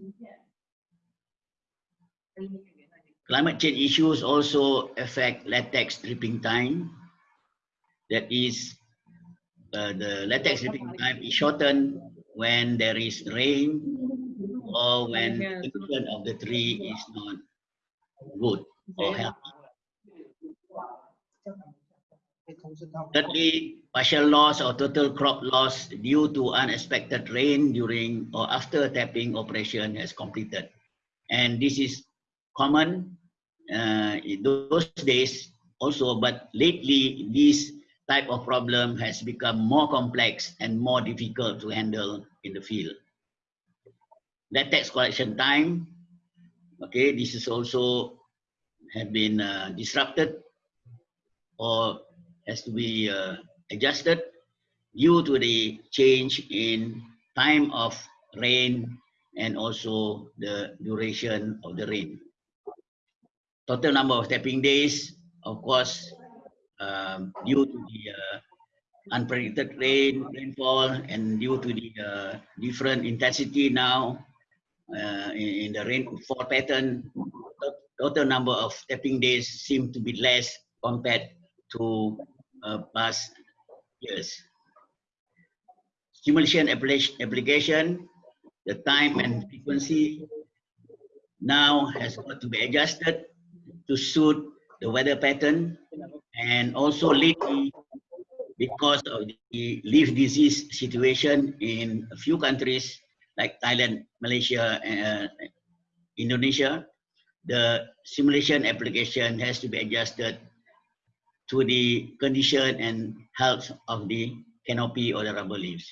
Climate change issues also affect latex dripping time. That is uh, the latex dripping time is shortened when there is rain or when the condition of the tree is not good or healthy. Thirdly, partial loss or total crop loss due to unexpected rain during or after tapping operation has completed. And this is common uh, in those days also, but lately this type of problem has become more complex and more difficult to handle in the field. Latex collection time, okay, this is also have been uh, disrupted or has to be uh, adjusted due to the change in time of rain and also the duration of the rain. Total number of tapping days, of course, um, due to the uh, unpredicted rain, rainfall, and due to the uh, different intensity now uh, in, in the rainfall pattern, the total number of tapping days seem to be less compared to past years. Stimulation application, the time and frequency now has got to be adjusted to suit the weather pattern and also lately because of the leaf disease situation in a few countries like Thailand, Malaysia, and Indonesia, the stimulation application has to be adjusted to the condition and health of the canopy or the rubber leaves.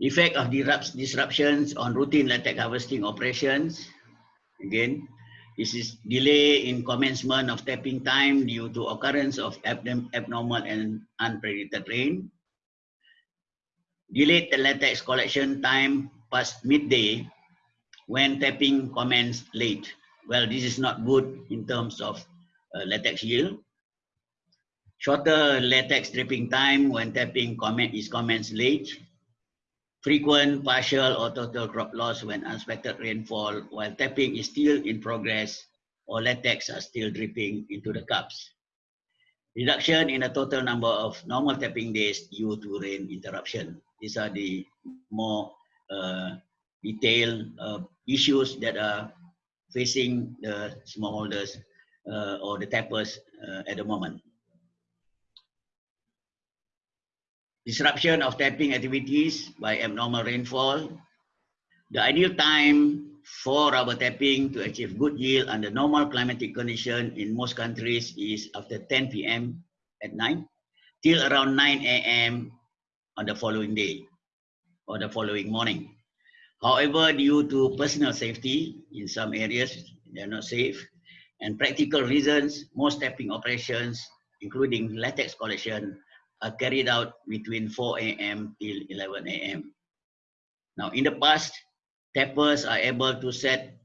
Effect of the disruptions on routine latex harvesting operations. Again, this is delay in commencement of tapping time due to occurrence of abnormal and unpredicted rain. Delayed latex collection time past midday when tapping commenced late. Well, this is not good in terms of uh, latex yield. Shorter latex dripping time when tapping is commenced late frequent partial or total crop loss when unexpected rainfall while tapping is still in progress or latex are still dripping into the cups. Reduction in the total number of normal tapping days due to rain interruption. These are the more uh, detailed uh, issues that are facing the smallholders uh, or the tappers uh, at the moment. Disruption of tapping activities by abnormal rainfall. The ideal time for rubber tapping to achieve good yield under normal climatic condition in most countries is after 10 p.m. at night till around 9 a.m. on the following day or the following morning. However, due to personal safety, in some areas they're not safe, and practical reasons, most tapping operations, including latex collection, are carried out between 4 a.m. till 11 a.m. Now, in the past, tappers are able to set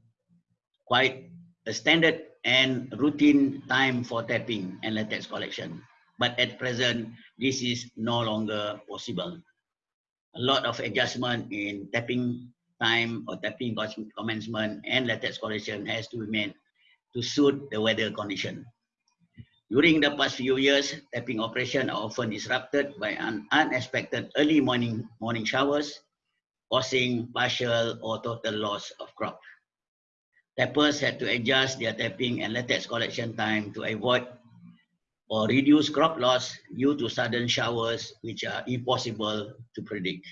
quite a standard and routine time for tapping and latex collection. But at present, this is no longer possible. A lot of adjustment in tapping time or tapping commencement and latex collection has to be made to suit the weather condition. During the past few years, tapping operation are often disrupted by unexpected early morning, morning showers, causing partial or total loss of crop. Tappers had to adjust their tapping and latex collection time to avoid or reduce crop loss due to sudden showers, which are impossible to predict.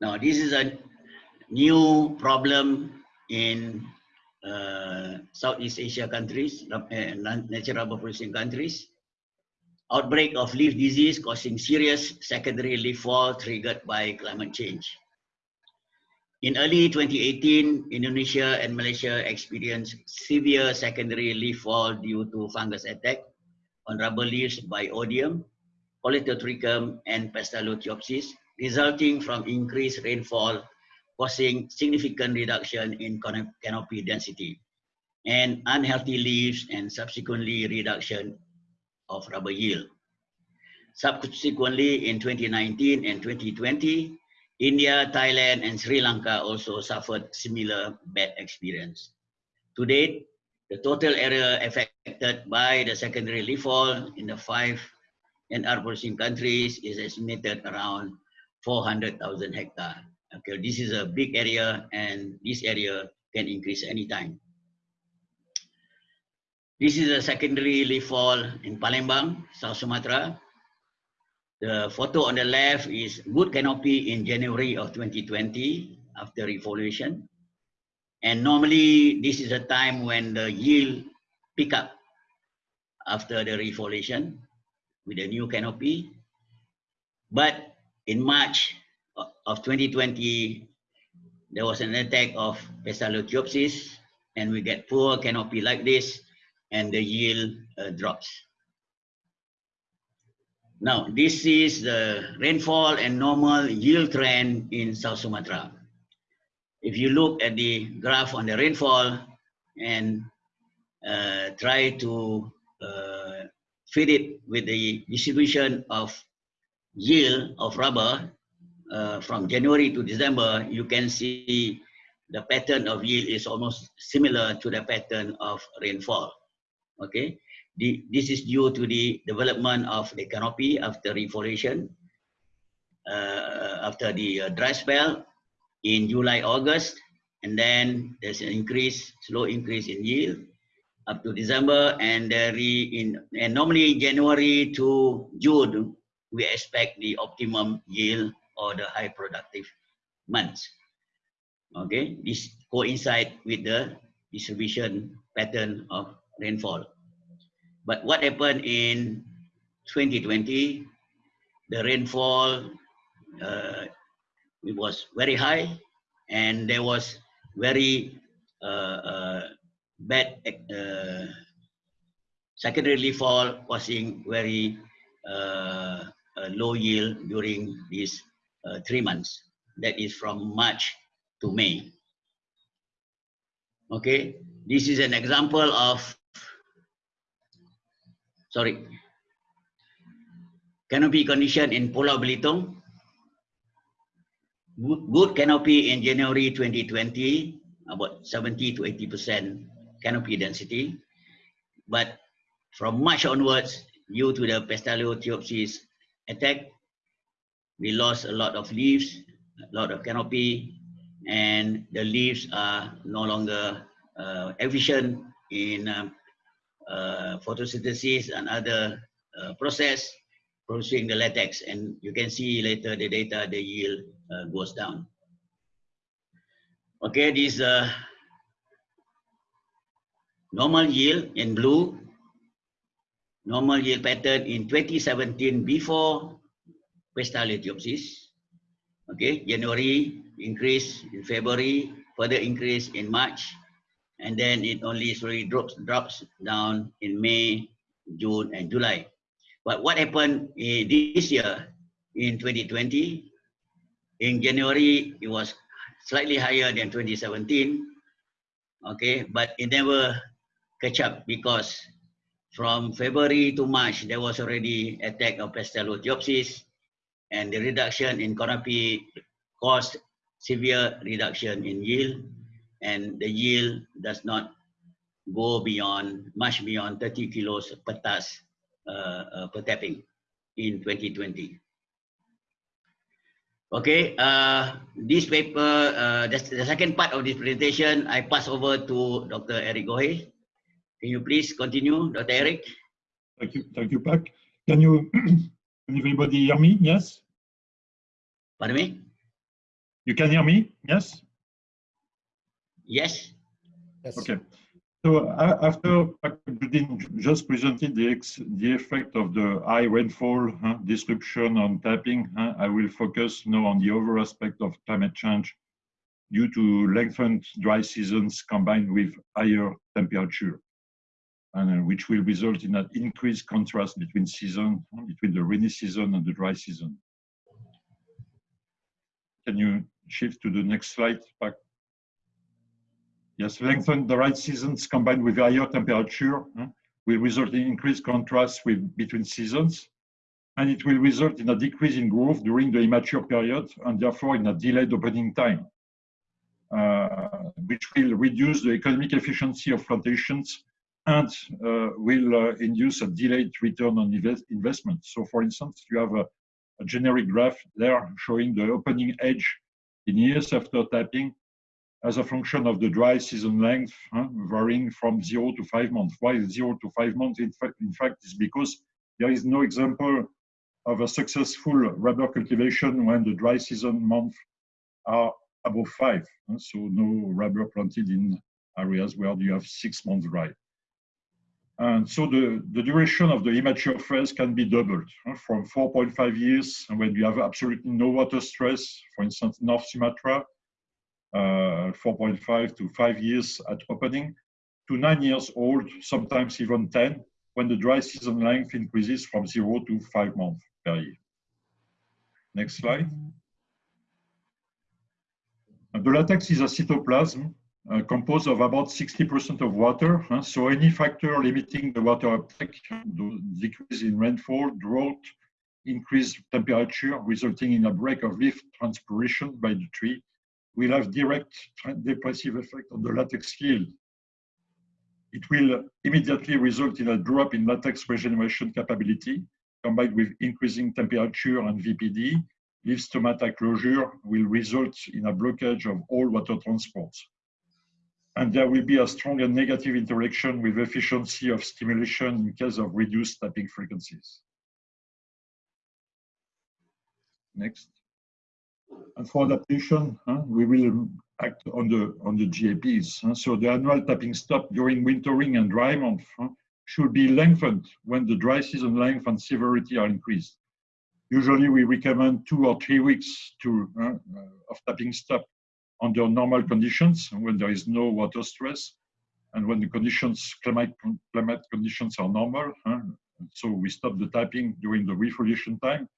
Now, this is a new problem in Southeast Asia countries, uh, natural rubber producing countries. Outbreak of leaf disease causing serious secondary leaf fall triggered by climate change. In early 2018, Indonesia and Malaysia experienced severe secondary leaf fall due to fungus attack on rubber leaves by Oidium, Colletotrichum, and Pestalotiopsis, resulting from increased rainfall causing significant reduction in canopy density and unhealthy leaves and subsequently reduction of rubber yield. Subsequently, in 2019 and 2020, India, Thailand, and Sri Lanka also suffered similar bad experience. To date, the total area affected by the secondary leaf fall in the five NR producing countries is estimated around 400,000 hectare. Okay, this is a big area and this area can increase anytime. This is a secondary leaf fall in Palembang, South Sumatra. The photo on the left is good canopy in January of 2020 after refoliation. And normally this is a time when the yield pick up after the refoliation with a new canopy. But in March of 2020, there was an attack of Pestalotiopsis and we get poor canopy like this and the yield uh, drops. Now, this is the rainfall and normal yield trend in South Sumatra. If you look at the graph on the rainfall and uh, try to uh, fit it with the distribution of yield of rubber uh, from January to December, you can see the pattern of yield is almost similar to the pattern of rainfall. Okay, the, this is due to the development of the canopy after refoliation, uh, after the uh, dry spell in July, August, and then there's an increase, slow increase in yield up to December, and re in and normally January to June we expect the optimum yield or the high productive months. Okay, this coincide with the distribution pattern of rainfall. But what happened in 2020, the rainfall uh, it was very high and there was very uh, uh, bad uh, secondary fall causing very uh, low yield during these uh, three months. That is from March to May. Okay, this is an example of, sorry, canopy condition in Pulau Belitung. Good canopy in January 2020, about 70 to 80% canopy density. But from March onwards, due to the Pestalotiopsis attack, we lost a lot of leaves, a lot of canopy, and the leaves are no longer uh, efficient in um, uh, photosynthesis and other uh, process producing the latex. And you can see later the data, the yield uh, goes down. Okay, this uh, normal yield in blue, normal yield pattern in 2017 before Pestalotiopsis. Okay, January increase in February, further increase in March, and then it only slowly drops drops down in May, June, and July. But what happened this year in 2020? In January, it was slightly higher than 2017. Okay, but it never catch up because from February to March, there was already attack of Pestalotiopsis and the reduction in canopy caused severe reduction in yield and the yield does not go beyond, much beyond 30 kilos per task uh, uh, per tapping in 2020. Okay, uh, this paper, uh, the, the second part of this presentation, I pass over to Dr. Eric Gohet. Can you please continue, Dr. Eric? Thank you, thank you, Pak. Can you, *clears throat* can everybody hear me? Yes? Pardon me? You can hear me? Yes? Yes. Yes. Okay. So uh, after Judin just presented the, ex, the effect of the high rainfall huh, description on tapping, huh, I will focus now on the other aspect of climate change due to lengthened dry seasons combined with higher temperature, and uh, which will result in an increased contrast between season, between the rainy season and the dry season. Can you shift to the next slide, Pak? Yes, lengthened the right seasons combined with higher temperature will result in increased contrast with, between seasons, and it will result in a decrease in growth during the immature period, and therefore in a delayed opening time, uh, which will reduce the economic efficiency of plantations and uh, will uh, induce a delayed return on invest investment. So for instance, you have a a generic graph there showing the opening edge in years after tapping as a function of the dry season length, huh, varying from zero to five months. Why zero to five months? In fact, in fact, is because there is no example of a successful rubber cultivation when the dry season months are above five. So no rubber planted in areas where you have six months dry. And so the, the duration of the immature phase can be doubled from 4.5 years when you have absolutely no water stress, for instance, North Sumatra, uh, 4.5 to five years at opening, to nine years old, sometimes even 10, when the dry season length increases from zero to five months per year. Next slide. And the latex is a cytoplasm uh, composed of about 60% of water. Huh? So any factor limiting the water uptake, the decrease in rainfall, drought, increased temperature, resulting in a break of leaf transpiration by the tree, will have direct depressive effect on the latex yield. It will immediately result in a drop in latex regeneration capability, combined with increasing temperature and VPD, leaf stomata closure will result in a blockage of all water transports. And there will be a strong and negative interaction with efficiency of stimulation in case of reduced tapping frequencies. Next. And for adaptation, huh, we will act on the on the GAPs. Huh? So the annual tapping stop during wintering and dry month huh, should be lengthened when the dry season length and severity are increased. Usually we recommend two or three weeks to uh, of tapping stop under normal conditions when there is no water stress and when the conditions climate climate conditions are normal. Huh? So we stop the tapping during the refoliation time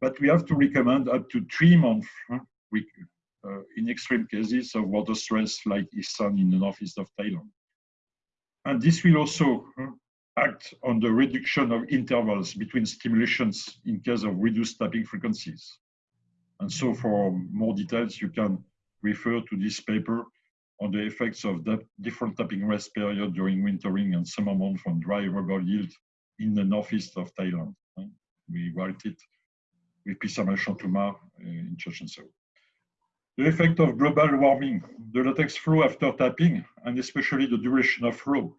but we have to recommend up to three months huh, we, uh, in extreme cases of water stress like Isan in the northeast of Thailand. And this will also uh, act on the reduction of intervals between stimulations in case of reduced tapping frequencies. And so for more details, you can refer to this paper on the effects of different tapping rest period during wintering and summer month on dry rubber yield in the northeast of Thailand. We write it with Pisamai Chantuma uh, in Chachoengsao. The effect of global warming, the latex flow after tapping, and especially the duration of flow,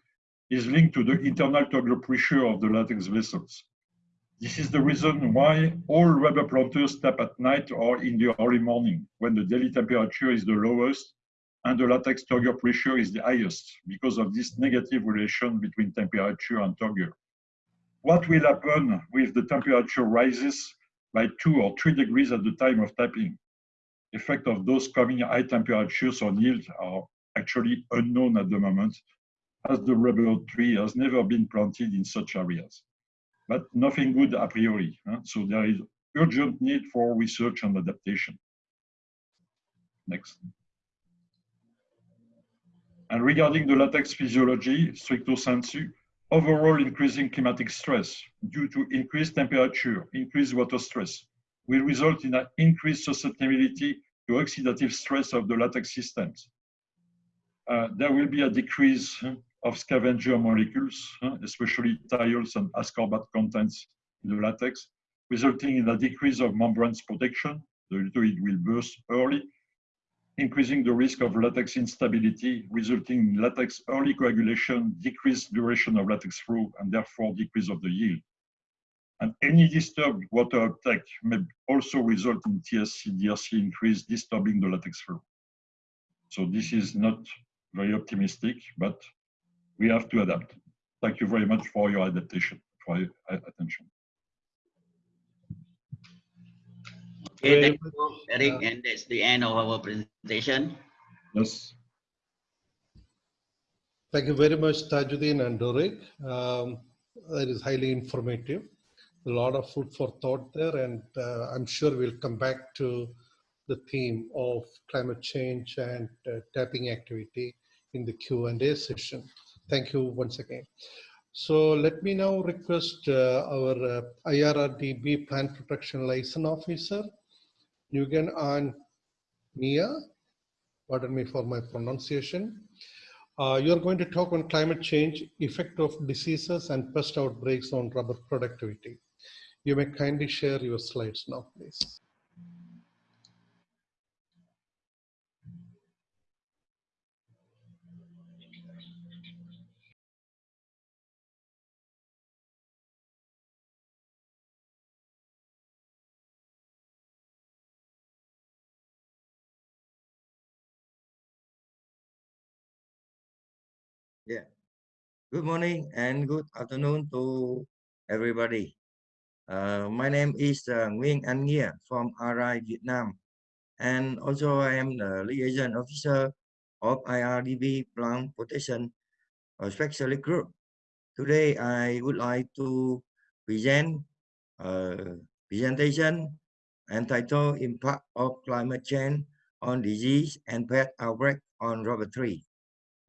is linked to the internal tubular pressure of the latex vessels. This is the reason why all rubber planters tap at night or in the early morning when the daily temperature is the lowest and the latex turgor pressure is the highest because of this negative relation between temperature and turgor. What will happen if the temperature rises by two or three degrees at the time of tapping? effect of those coming high temperatures on yield are actually unknown at the moment, as the rubber tree has never been planted in such areas. But nothing good a priori. Huh? So there is urgent need for research and adaptation. Next. And regarding the latex physiology, stricto sensu, overall increasing climatic stress due to increased temperature, increased water stress, will result in an increased susceptibility to oxidative stress of the latex systems. Uh, there will be a decrease of scavenger molecules, especially thiols and ascorbate contents in the latex, resulting in a decrease of membranes protection. The liquid will burst early, increasing the risk of latex instability, resulting in latex early coagulation, decreased duration of latex flow, and therefore decrease of the yield. And any disturbed water uptake may also result in TSC, DRC increase, disturbing the latex flow. So this is not very optimistic, but we have to adapt. Thank you very much for your adaptation, for your attention. Okay, thank you, Eric, and that's the end of our presentation. Yes. Thank you very much, Tajuddin and Dr. Eric. Um, that is highly informative a lot of food for thought there, and uh, I'm sure we'll come back to the theme of climate change and uh, tapping activity in the Q&A session. Thank you once again. So let me now request uh, our uh, IRRDB Plant Protection License Officer, Nguyen An Mia, pardon me for my pronunciation. Uh, you're going to talk on climate change, effect of diseases and pest outbreaks on rubber productivity. You may kindly share your slides now, please. Good morning and good afternoon to everybody. Uh, my name is uh, Nguyen Anh Nghia from RI Vietnam. And also I am the liaison officer of IRRDB Plant Protection Specialist Group. Today I would like to present a presentation entitled Impact of Climate Change on Disease and Pest Outbreak on Rubber Tree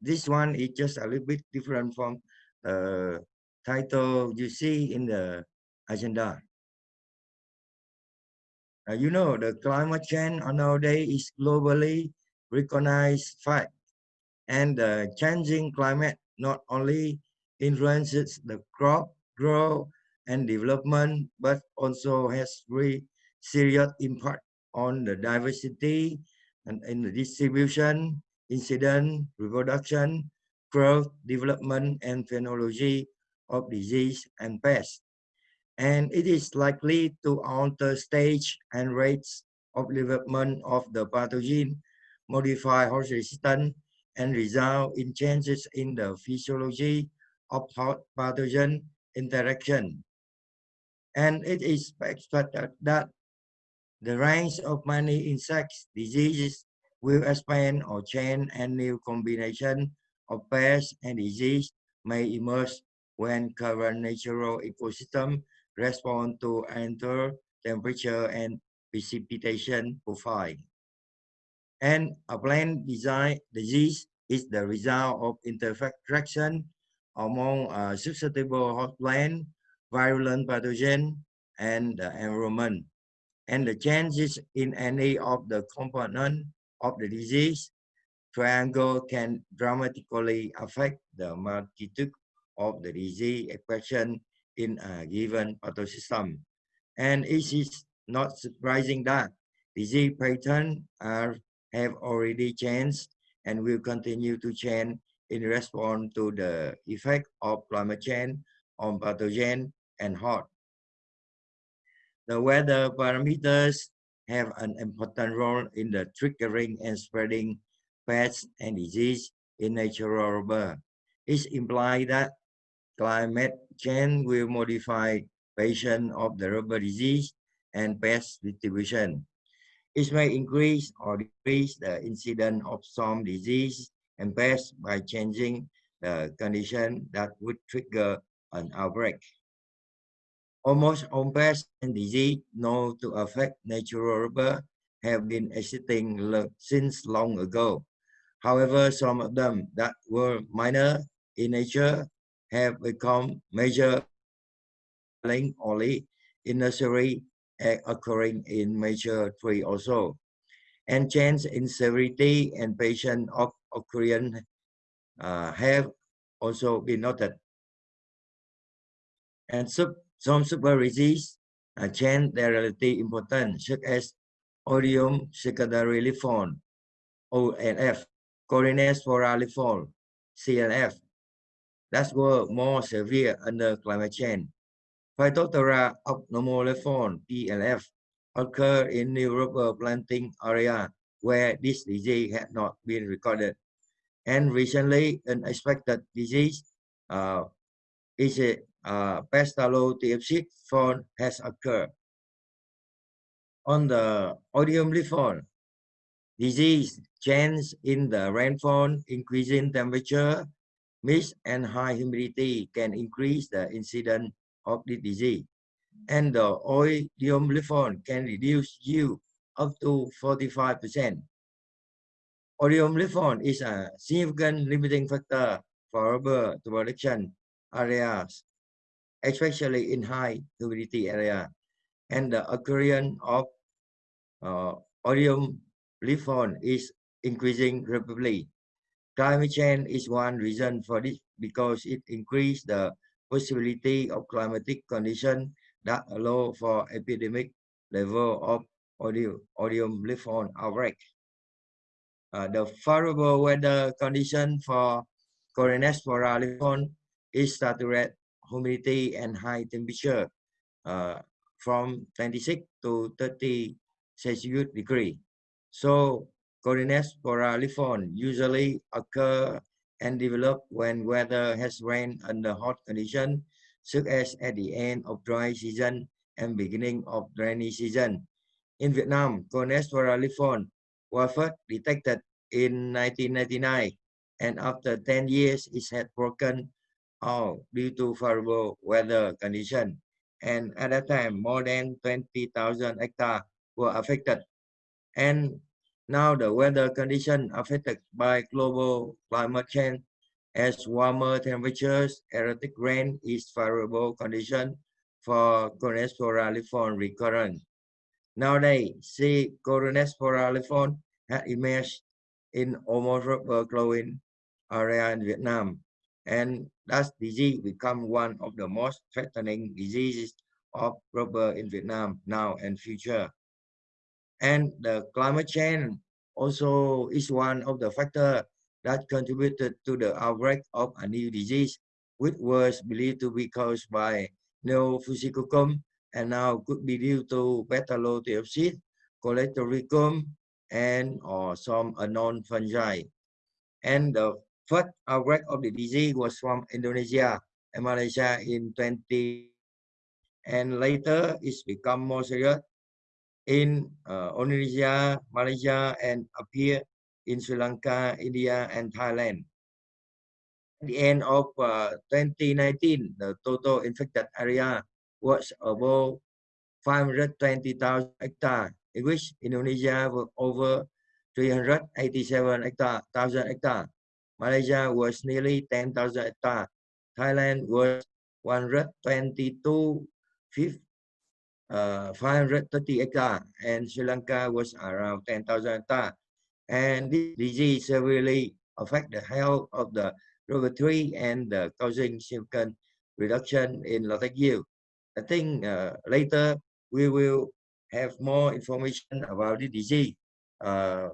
this one is just a little bit different from the title you see in the agenda. Uh, you know, the climate change nowadays is globally recognized fact. And the changing climate not only influences the crop growth and development, but also has very serious impact on the diversity and in the distribution incident, reproduction, growth, development, and phenology of disease and pests. And it is likely to alter stage and rates of development of the pathogen, modify host resistance, and result in changes in the physiology of host pathogen interaction. And it is expected that the range of many insects diseases will expand or change and new combination of pests and disease may emerge when current natural ecosystem respond to enter temperature and precipitation profile. And a plant design disease is the result of interaction among a susceptible host plant, virulent pathogen, and the environment. And the changes in any of the component of the disease, triangle can dramatically affect the magnitude of the disease expression in a given pathosystem. And it is not surprising that disease patterns are, have already changed and will continue to change in response to the effect of climate change on pathogen and health. The weather parameters have an important role in the triggering and spreading pests and disease in natural rubber. It implies that climate change will modify patient of the rubber disease and pest distribution. It may increase or decrease the incidence of some disease and pests by changing the condition that would trigger an outbreak. Almost all pests and disease known to affect natural rubber have been existing since long ago. However, some of them that were minor in nature have become major only in nursery occurring in mature tree also. And change in severity and patient of occurrence uh, have also been noted. And sub some superdisease uh, change their relative importance, such as Oidium OLF, Corynespora leaf fall, CLF, that were more severe under climate change. Phytophthora abnormal leaf fall, PLF, occur in new rubber planting area where this disease had not been recorded. And recently, an expected disease uh, is uh, Pestalotiopsis fault has occurred. On the oidium leaf fall, disease change in the rainfall, increasing temperature, mist, and high humidity can increase the incidence of the disease. And the oidium leaf fall can reduce yield up to 45%. Oidium leaf fall is a significant limiting factor for rubber production areas especially in high humidity area, and the occurrence of uh, leaf is increasing rapidly. Climate change is one reason for this because it increases the possibility of climatic condition that allow for epidemic level of oidium leaf fall outbreak. Uh, the favorable weather condition for Corynespora leaf fall is saturated humidity and high temperature uh, from 26 to 30 Celsius degree. So Corynespora leaf fall usually occur and develop when weather has rained under hot condition, such as at the end of dry season and beginning of rainy season. In Vietnam, Corynespora leaf fall was first detected in 1999, and after 10 years, it had broken Oh, due to favorable weather condition. And at that time, more than 20,000 hectares were affected. And now the weather condition affected by global climate change as warmer temperatures, erratic rain is favorable condition for Corynespora leaf fall recurrence. Nowadays, see Corynespora leaf fall has emerged in almost rubber growing area in Vietnam. And that disease become one of the most threatening diseases of rubber in Vietnam now and future. And the climate change also is one of the factors that contributed to the outbreak of a new disease, which was believed to be caused by Neofusicoccum and now could be due to Pestalotiopsis, Colletotrichum, and or some unknown fungi. And the first outbreak of the disease was from Indonesia and Malaysia in 20, and later it's become more serious in uh, Indonesia, Malaysia, and appear in Sri Lanka, India, and Thailand. At the end of uh, 2019, the total infected area was about 520,000 hectares, in which Indonesia was over 387 hectare, thousand hectares. Malaysia was nearly 10,000 hectares. Thailand was 122, uh, 530 hectares, and Sri Lanka was around 10,000 hectares. And this disease severely affect the health of the rubber tree and uh, causing significant reduction in latex yield. I think uh, later we will have more information about the disease uh,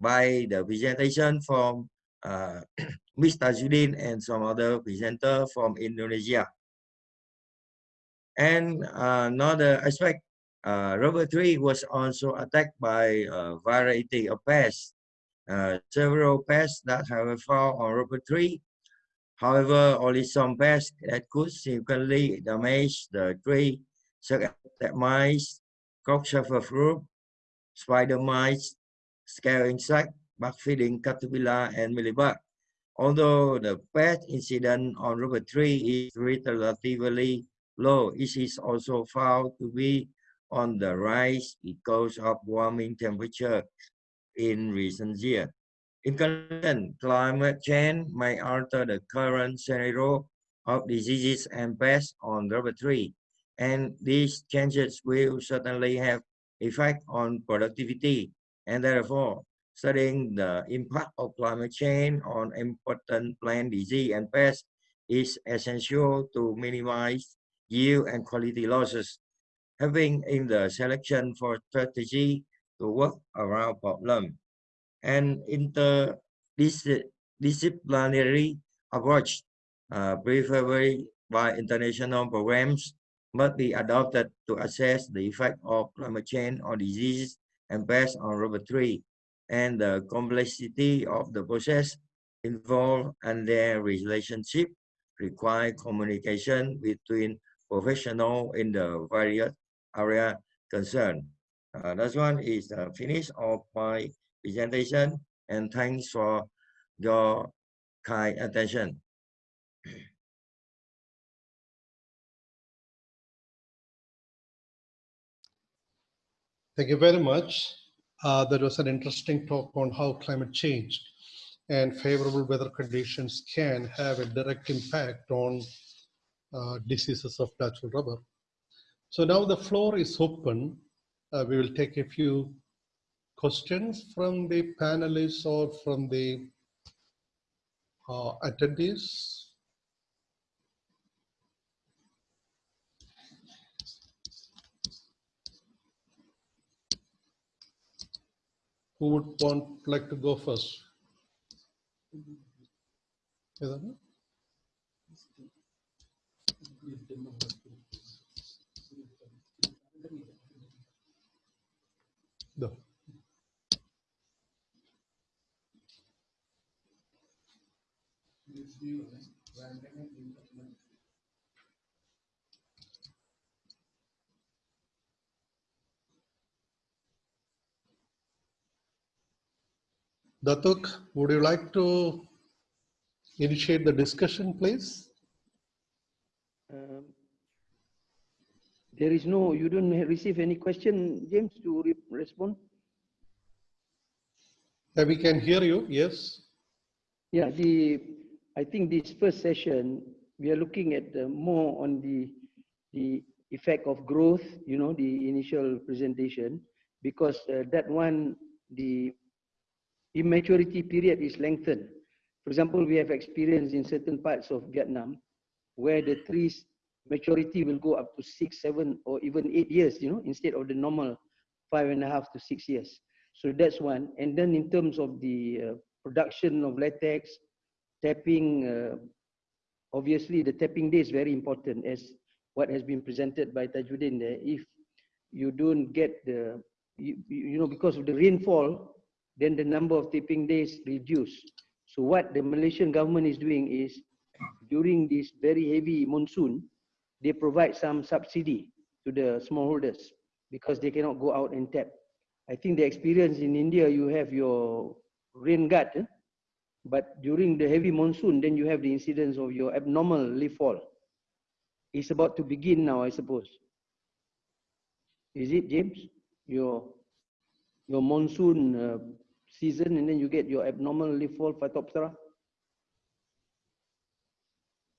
by the presentation from uh, *clears throat* Mr. Judin and some other presenter from Indonesia. And uh, another aspect, uh, rubber tree was also attacked by a variety of pests. Uh, several pests that have found on rubber tree. However, only some pests that could significantly damage the tree, such as mice, cockchafer fruit, spider mites, scale insect, bug feeding caterpillar, and mealybug. Although the pest incident on rubber tree is relatively low. It is also found to be on the rise because of warming temperature in recent years. In conclusion, climate change may alter the current scenario of diseases and pests on rubber tree, and these changes will certainly have effect on productivity, and therefore studying the impact of climate change on important plant disease and pests is essential to minimize yield and quality losses, having in the selection for strategy to work around problem. And interdisciplinary approach uh, preferably by international programs must be adopted to assess the effect of climate change on diseases and pests on rubber tree and the complexity of the process involved and their relationship require communication between professional in the various area concerned. Uh, one is the finish of my presentation and thanks for your kind attention. Thank you very much. Uh, that was an interesting talk on how climate change and favorable weather conditions can have a direct impact on uh, diseases of natural rubber. So now the floor is open. Uh, we will take a few questions from the panelists or from the uh, attendees. Who would want, like to go first? No. Datuk, would you like to initiate the discussion, please? Um, There is no, you don't receive any question, James, to re- respond? Yeah, we can hear you, yes. Yeah, the, I think this first session, we are looking at uh, more on the, the effect of growth, you know, the initial presentation, because uh, that one, the immaturity period is lengthened. For example, we have experience in certain parts of Vietnam where the trees maturity will go up to six, seven, or even eight years, you know, instead of the normal five and a half to six years. So that's one. And then in terms of the uh, production of latex, tapping, uh, obviously the tapping day is very important as what has been presented by Tajuddin there. If you don't get the, you, you know, because of the rainfall, then the number of tapping days reduce. So what the Malaysian government is doing is during this very heavy monsoon, they provide some subsidy to the smallholders because they cannot go out and tap. I think the experience in India, you have your rain guard, eh? but during the heavy monsoon, then you have the incidence of your abnormal leaf fall. It's about to begin now, I suppose. Is it, James? Your your monsoon uh, season, and then you get your abnormal leaf fall Phytophthora?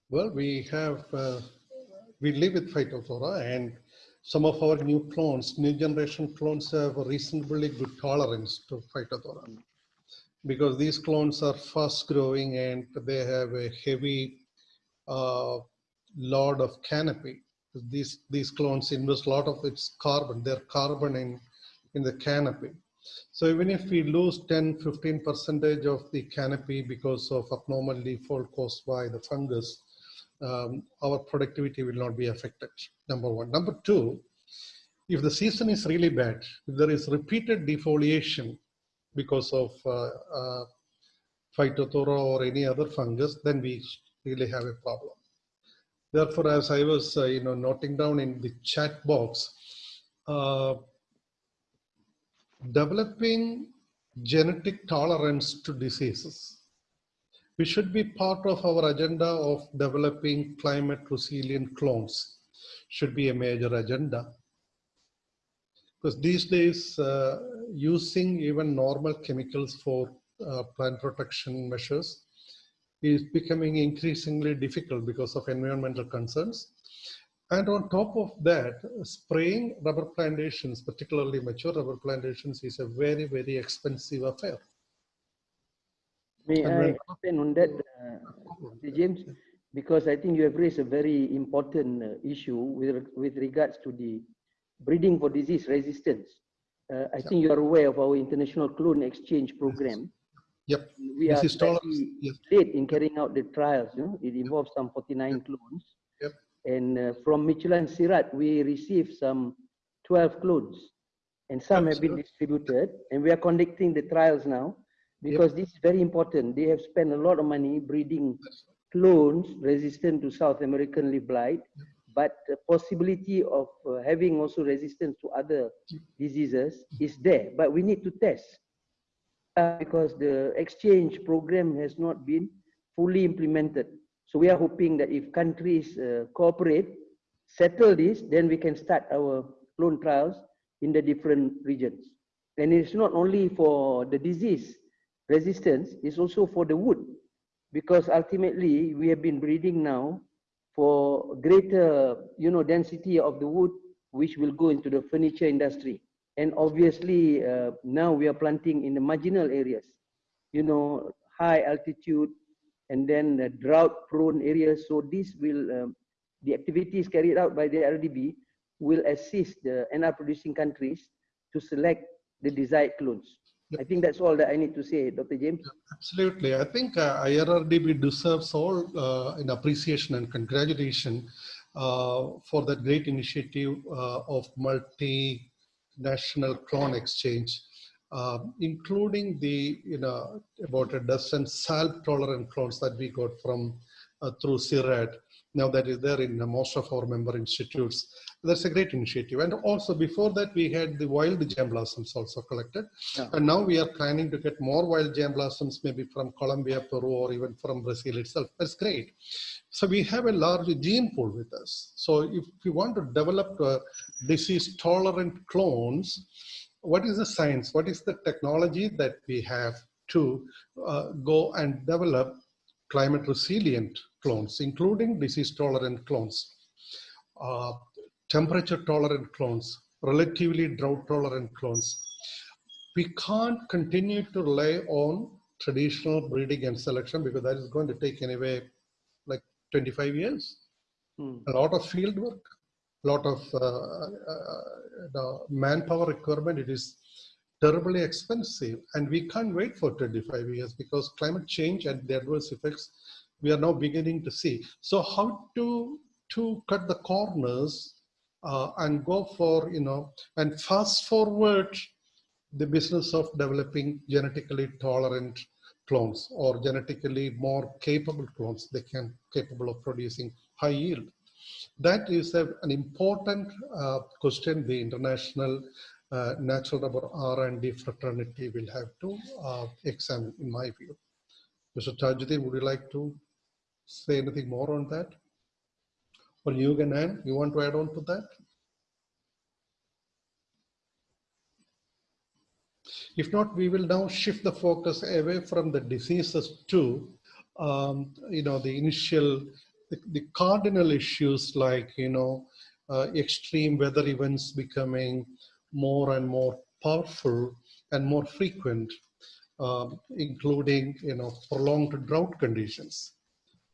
Well, we have, uh, we live with Phytophthora and some of our new clones, new generation clones have a reasonably good tolerance to Phytophthora. Because these clones are fast growing and they have a heavy uh, load of canopy. These, these clones invest a lot of its carbon, their carbon in, in the canopy. So even if we lose 10, 15 percentage of the canopy because of abnormal fall caused by the fungus, um, our productivity will not be affected, number one. Number two, if the season is really bad, if there is repeated defoliation because of uh, uh, Phytophthora or any other fungus, then we really have a problem. Therefore, as I was, uh, you know, noting down in the chat box, uh, developing genetic tolerance to diseases. We should be part of our agenda of developing climate resilient clones. Should be a major agenda. Because these days uh, using even normal chemicals for uh, plant protection measures is becoming increasingly difficult because of environmental concerns and on top of that spraying rubber plantations particularly mature rubber plantations is a very very expensive affair May And I when- on that, uh, James? Because I think you have raised a very important uh, issue with, with regards to the breeding for disease resistance. Uh, I think you are aware of our international clone exchange program. yep We are Disease tolerance, slightly yes. late in carrying out the trials. You know? It involves some 49 clones. Yep. And uh, from Michelin CIRAD, we received some 12 clones. And some have been distributed. And we are conducting the trials now because this is very important. They have spent a lot of money breeding clones resistant to South American leaf blight, but the possibility of uh, having also resistance to other diseases is there, but we need to test uh, because the exchange program has not been fully implemented. So we are hoping that if countries uh, cooperate, settle this, then we can start our clone trials in the different regions. And it's not only for the disease resistance, it's also for the wood because ultimately we have been breeding now for greater you know density of the wood which will go into the furniture industry and obviously uh, now we are planting in the marginal areas you know high altitude and then the drought prone areas so this will um, the activities carried out by the rdb will assist the nr producing countries to select the desired clones I think that's all that I need to say, Dr. James. Absolutely. I think uh, IRRDB deserves all uh, an appreciation and congratulation uh, for that great initiative uh, of multinational clone exchange, uh, including the, you know, about a dozen salt tolerant clones that we got from uh, through CIRAD. Now that is there in most of our member institutes. That's a great initiative. And also before that, we had the wild germplasms also collected. Yeah. And now we are planning to get more wild germplasms, maybe from Colombia, Peru, or even from Brazil itself. That's great. So we have a large gene pool with us. So if we want to develop uh, disease tolerant clones, what is the science? What is the technology that we have to uh, go and develop climate resilient clones, including disease tolerant clones, uh, temperature tolerant clones, relatively drought tolerant clones. We can't continue to rely on traditional breeding and selection because that is going to take anyway like 25 years. Hmm. A lot of field work, lot of uh, uh, manpower requirement. It is terribly expensive and we can't wait for 25 years because climate change and the adverse effects we are now beginning to see. So how to, to cut the corners uh, and go for, you know, and fast forward the business of developing genetically tolerant clones or genetically more capable clones they can capable of producing high yield. That is a, an important uh, question the international uh, natural rubber R&D fraternity will have to uh, examine in my view. Mr. Tajuddin, would you like to say anything more on that? Or you can add, you want to add on to that? If not, we will now shift the focus away from the diseases to, um, you know, the initial, the, the cardinal issues like, you know, uh, extreme weather events becoming more and more powerful and more frequent, um, including, you know, prolonged drought conditions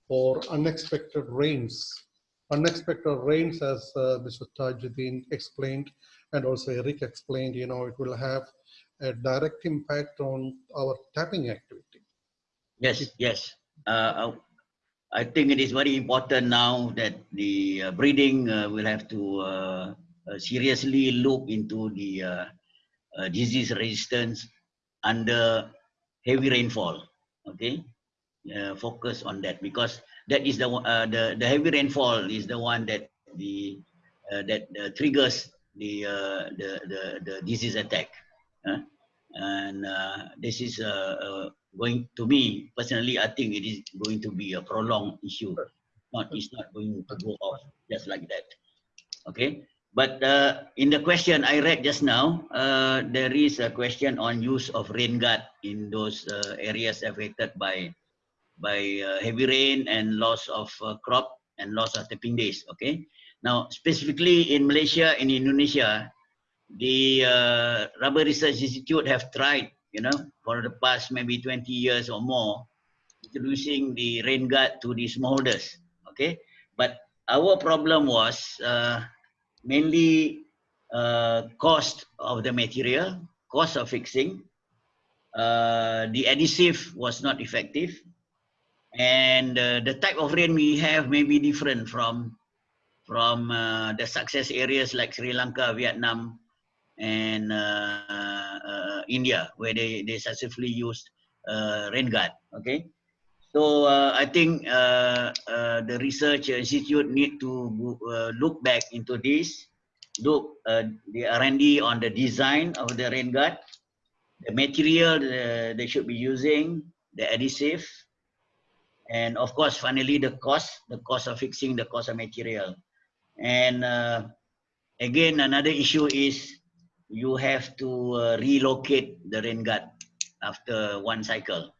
or unexpected rains. Unexpected rains, as uh, Mr. Tajuddin explained, and also Eric explained, you know, it will have a direct impact on our tapping activity. Yes, yes. Uh, I think it is very important now that the uh, breeding uh, will have to uh, uh, seriously look into the uh, uh, disease resistance under heavy rainfall. Okay, focus on that because that is the the the heavy rainfall is the one that the that triggers the, the the the disease attack. And this is uh, going to me personally. I think it is going to be a prolonged issue. Not it's not going to go off just like that. Okay. But uh, in the question I read just now, uh, there is a question on use of rain guard in those uh, areas affected by by uh, heavy rain and loss of uh, crop and loss of tapping days. Okay. Now, specifically in Malaysia and Indonesia, the uh, Rubber Research Institute have tried, you know, for the past maybe 20 years or more, introducing the rain guard to the smallholders. Okay. But our problem was uh, mainly uh, cost of the material, cost of fixing. Uh, the adhesive was not effective and uh, the type of rain we have may be different from from uh, the success areas like Sri Lanka, Vietnam, and uh, uh, India, where they, they successfully used uh, rain guard. Okay, so I think the research institute need to look back into this, look the R&D on the design of the rain guard, the material they should be using, the adhesive, and of course finally the cost the cost of fixing the cost of material and uh, again another issue is you have to uh, relocate the rain guard after one cycle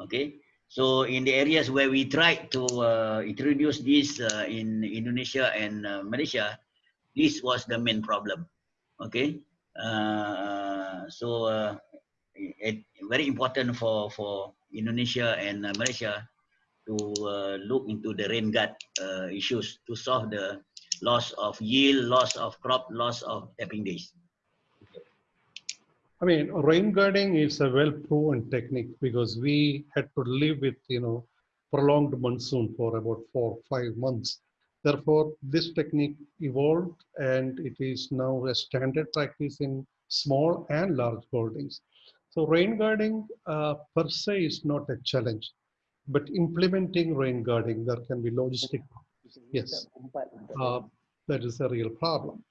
okay so in the areas where we tried to uh, introduce this uh, in indonesia and uh, malaysia this was the main problem okay uh, so uh, it, very important for for indonesia and malaysia to look into the rain guard issues to solve the loss of yield, loss of crop, loss of tapping days. I mean, rain guarding is a well-proven technique because we had to live with, you know, prolonged monsoon for about four, five months. Therefore, this technique evolved and it is now a standard practice in small and large holdings. So rain guarding uh, per se is not a challenge, but implementing rain guarding, there can be logistic, yes, uh, that is a real problem.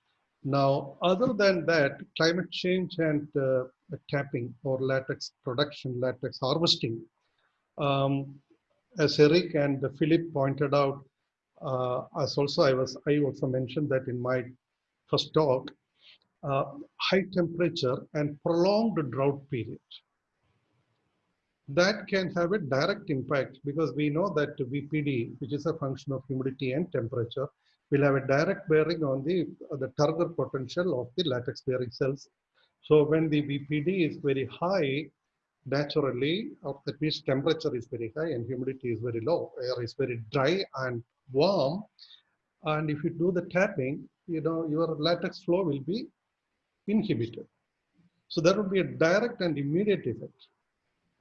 Now, other than that, climate change and uh, tapping or latex production, latex harvesting, um, as Eric and Philip pointed out, uh, as also I was, I also mentioned that in my first talk, uh, high temperature and prolonged drought period. That can have a direct impact because we know that VPD, which is a function of humidity and temperature, will have a direct bearing on the, the turgor potential of the latex bearing cells. So when the VPD is very high, naturally, or that means temperature is very high and humidity is very low, air is very dry and warm. And if you do the tapping, you know, your latex flow will be inhibited. So there will be a direct and immediate effect.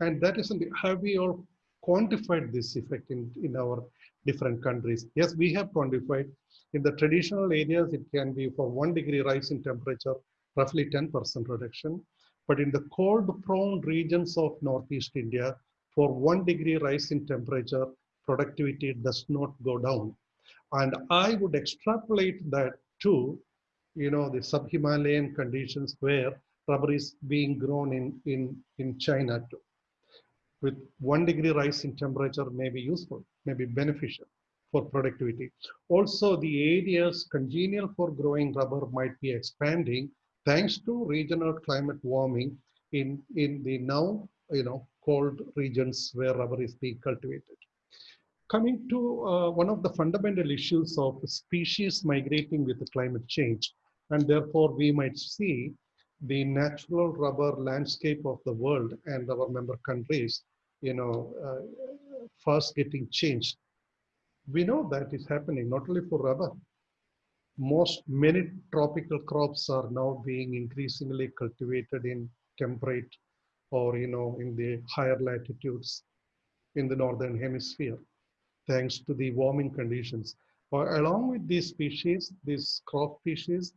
And that isn't, have we all quantified this effect in, in our different countries? Yes, we have quantified. In the traditional areas, it can be for one degree rise in temperature, roughly 10% reduction. But in the cold prone regions of Northeast India, for one degree rise in temperature, productivity does not go down. And I would extrapolate that to, you know, the sub-Himalayan conditions where rubber is being grown in, in, in China too. With one degree rise in temperature may be useful, may be beneficial for productivity. Also, the areas congenial for growing rubber might be expanding thanks to regional climate warming in, in the now, you know, cold regions where rubber is being cultivated. Coming to uh, one of the fundamental issues of species migrating with the climate change, and therefore we might see the natural rubber landscape of the world and our member countries, you know, uh, first getting changed. We know that is happening not only for rubber. Most many tropical crops are now being increasingly cultivated in temperate or you know in the higher latitudes in the northern hemisphere thanks to the warming conditions. But along with these species, these crop species,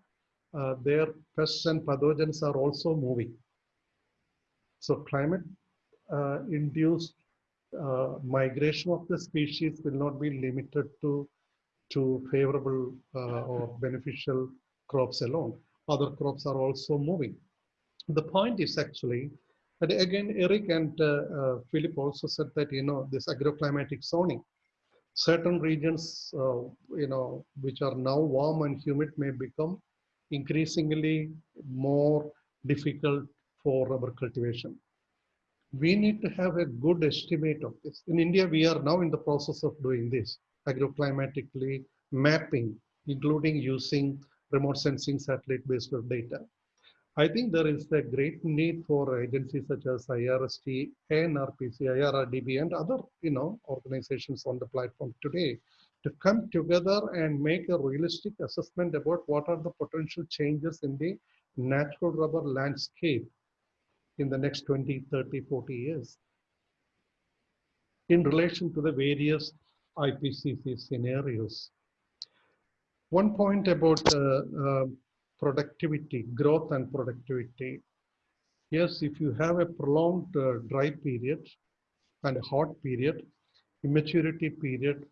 uh, their pests and pathogens are also moving. So climate induced uh, migration of the species will not be limited to, to favorable uh, or beneficial crops alone. Other crops are also moving. The point is actually, and again, Eric and uh, uh, Philip also said that, you know, this agroclimatic zoning, certain regions, uh, you know, which are now warm and humid may become increasingly more difficult for rubber cultivation. We need to have a good estimate of this. In India, we are now in the process of doing this, agroclimatically mapping, including using remote sensing satellite-based data. I think there is a great need for agencies such as IRSG, NRPC, IRRDB, and other you know organizations on the platform today to come together and make a realistic assessment about what are the potential changes in the natural rubber landscape in the next 20, 30, 40 years in relation to the various IPCC scenarios. One point about uh, uh, productivity, growth and productivity. Yes, if you have a prolonged uh, dry period and a hot period, immaturity period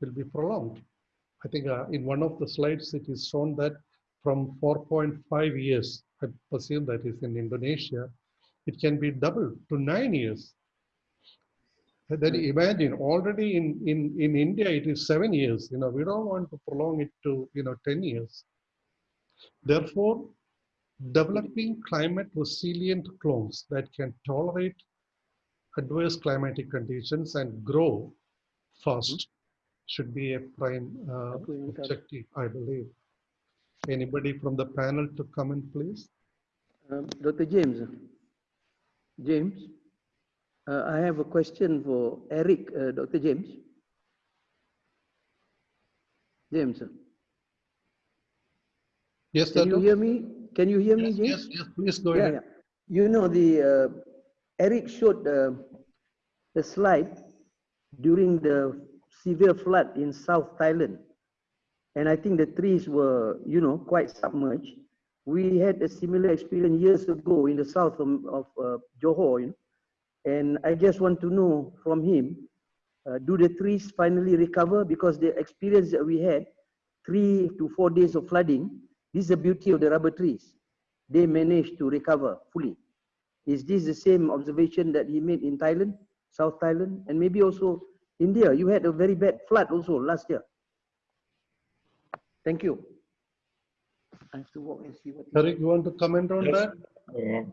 will be prolonged. I think uh, in one of the slides, it is shown that from 4.5 years, I presume that is in Indonesia, it can be doubled to nine years. And then imagine already in, in, in India, it is seven years. You know, we don't want to prolong it to, you know, 10 years. Therefore, developing climate resilient clones that can tolerate adverse climatic conditions and grow fast should be a prime uh, objective, I believe. Anybody from the panel to comment, please? Um, Dr. James. James, uh, I have a question for Eric, uh, Dr. James. James. Yes, Can you hear me? Can you hear me, Yes, James? yes, yes, please go Yeah, ahead. yeah. you know, the uh, Eric showed the, the slide during the severe flood in South Thailand. And I think the trees were, you know, quite submerged. We had a similar experience years ago in the south of, of uh, Johor, you know, and I just want to know from him, uh, do the trees finally recover? Because the experience that we had, three to four days of flooding, this is the beauty of the rubber trees. They managed to recover fully. Is this the same observation that he made in Thailand, South Thailand, and maybe also India? You had a very bad flood also last year. Thank you. I have to walk and see what. Eric, you want to comment on Yes. that? Uh,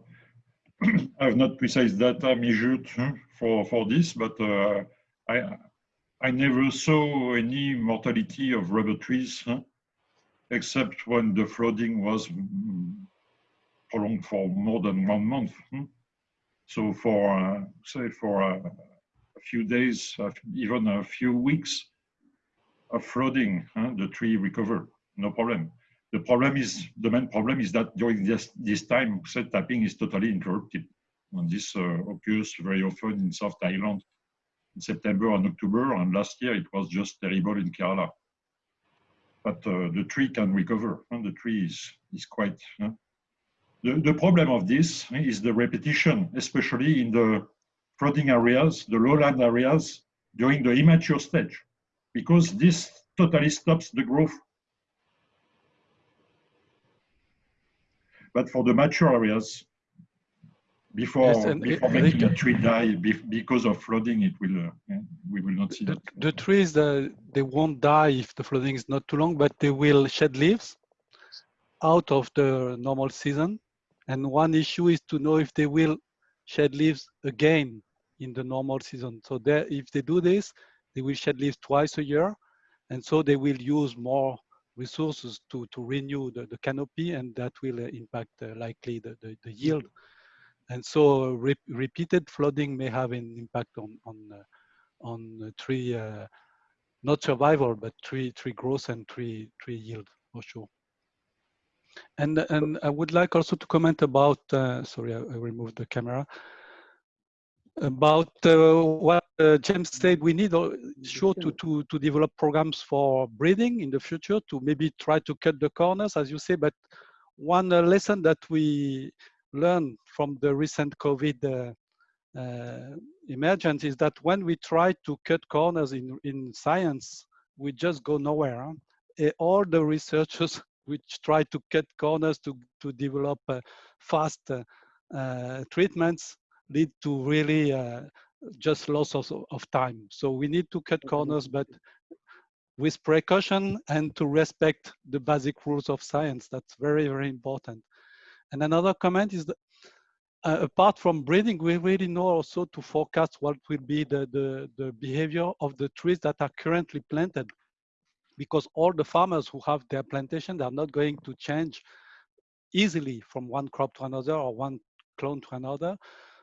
I have not precise data measured huh, for, for this, but uh, I, I never saw any mortality of rubber trees, huh, except when the flooding was mm, prolonged for more than one month. hmm. So for, uh, say, for uh, a few days, even a few weeks of flooding, huh, the tree recovered, no problem. The problem is, the main problem is that during this, this time, set tapping is totally interrupted. And this uh, occurs very often in South Thailand in September and October. And last year it was just terrible in Kerala. But uh, the tree can recover and the tree is, is quite. uh, the, the problem of this is the repetition, especially in the flooding areas, the lowland areas during the immature stage, because this totally stops the growth But for the mature areas, before, Yes, before making a tree die because of flooding, it will, uh, we will not see The, that. the trees, uh, they won't die if the flooding is not too long, but they will shed leaves out of the normal season. And one issue is to know if they will shed leaves again in the normal season. So if they do this, they will shed leaves twice a year. And so they will use more resources to, to renew the, the canopy and that will uh, impact uh, likely the, the, the yield. And so re repeated flooding may have an impact on, on, uh, on uh, tree, uh, not survival, but tree, tree growth and tree, tree yield for sure. And, and I would like also to comment about, uh, sorry, I, I removed the camera, about uh, what uh, James said, we need uh, sure to, to, to develop programs for breeding in the future to maybe try to cut the corners, as you say, but one uh, lesson that we learned from the recent COVID uh, uh, emergence is that when we try to cut corners in, in science, we just go nowhere. huh? Eh, all the researchers *laughs* which try to cut corners to, to develop uh, fast uh, treatments lead to really uh, just loss of, of time. So we need to cut corners, but with precaution and to respect the basic rules of science. That's very, very important. And another comment is that uh, apart from breeding, we really know also to forecast what will be the, the, the behavior of the trees that are currently planted. Because all the farmers who have their plantation, they are not going to change easily from one crop to another or one clone to another.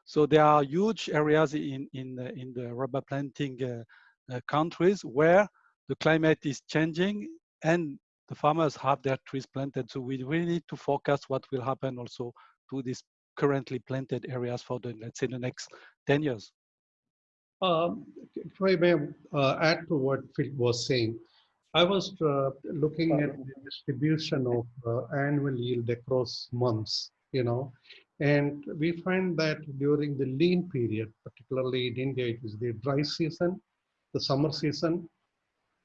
So there are huge areas in, in, the, in the rubber planting uh, uh, countries where the climate is changing and the farmers have their trees planted. So we really need to forecast what will happen also to these currently planted areas for the, let's say, the next 10 years. Um, If I may uh, add to what Phil was saying, I was uh, looking at the distribution of uh, annual yield across months, you know, and we find that during the lean period, particularly in India, it is the dry season, the summer season,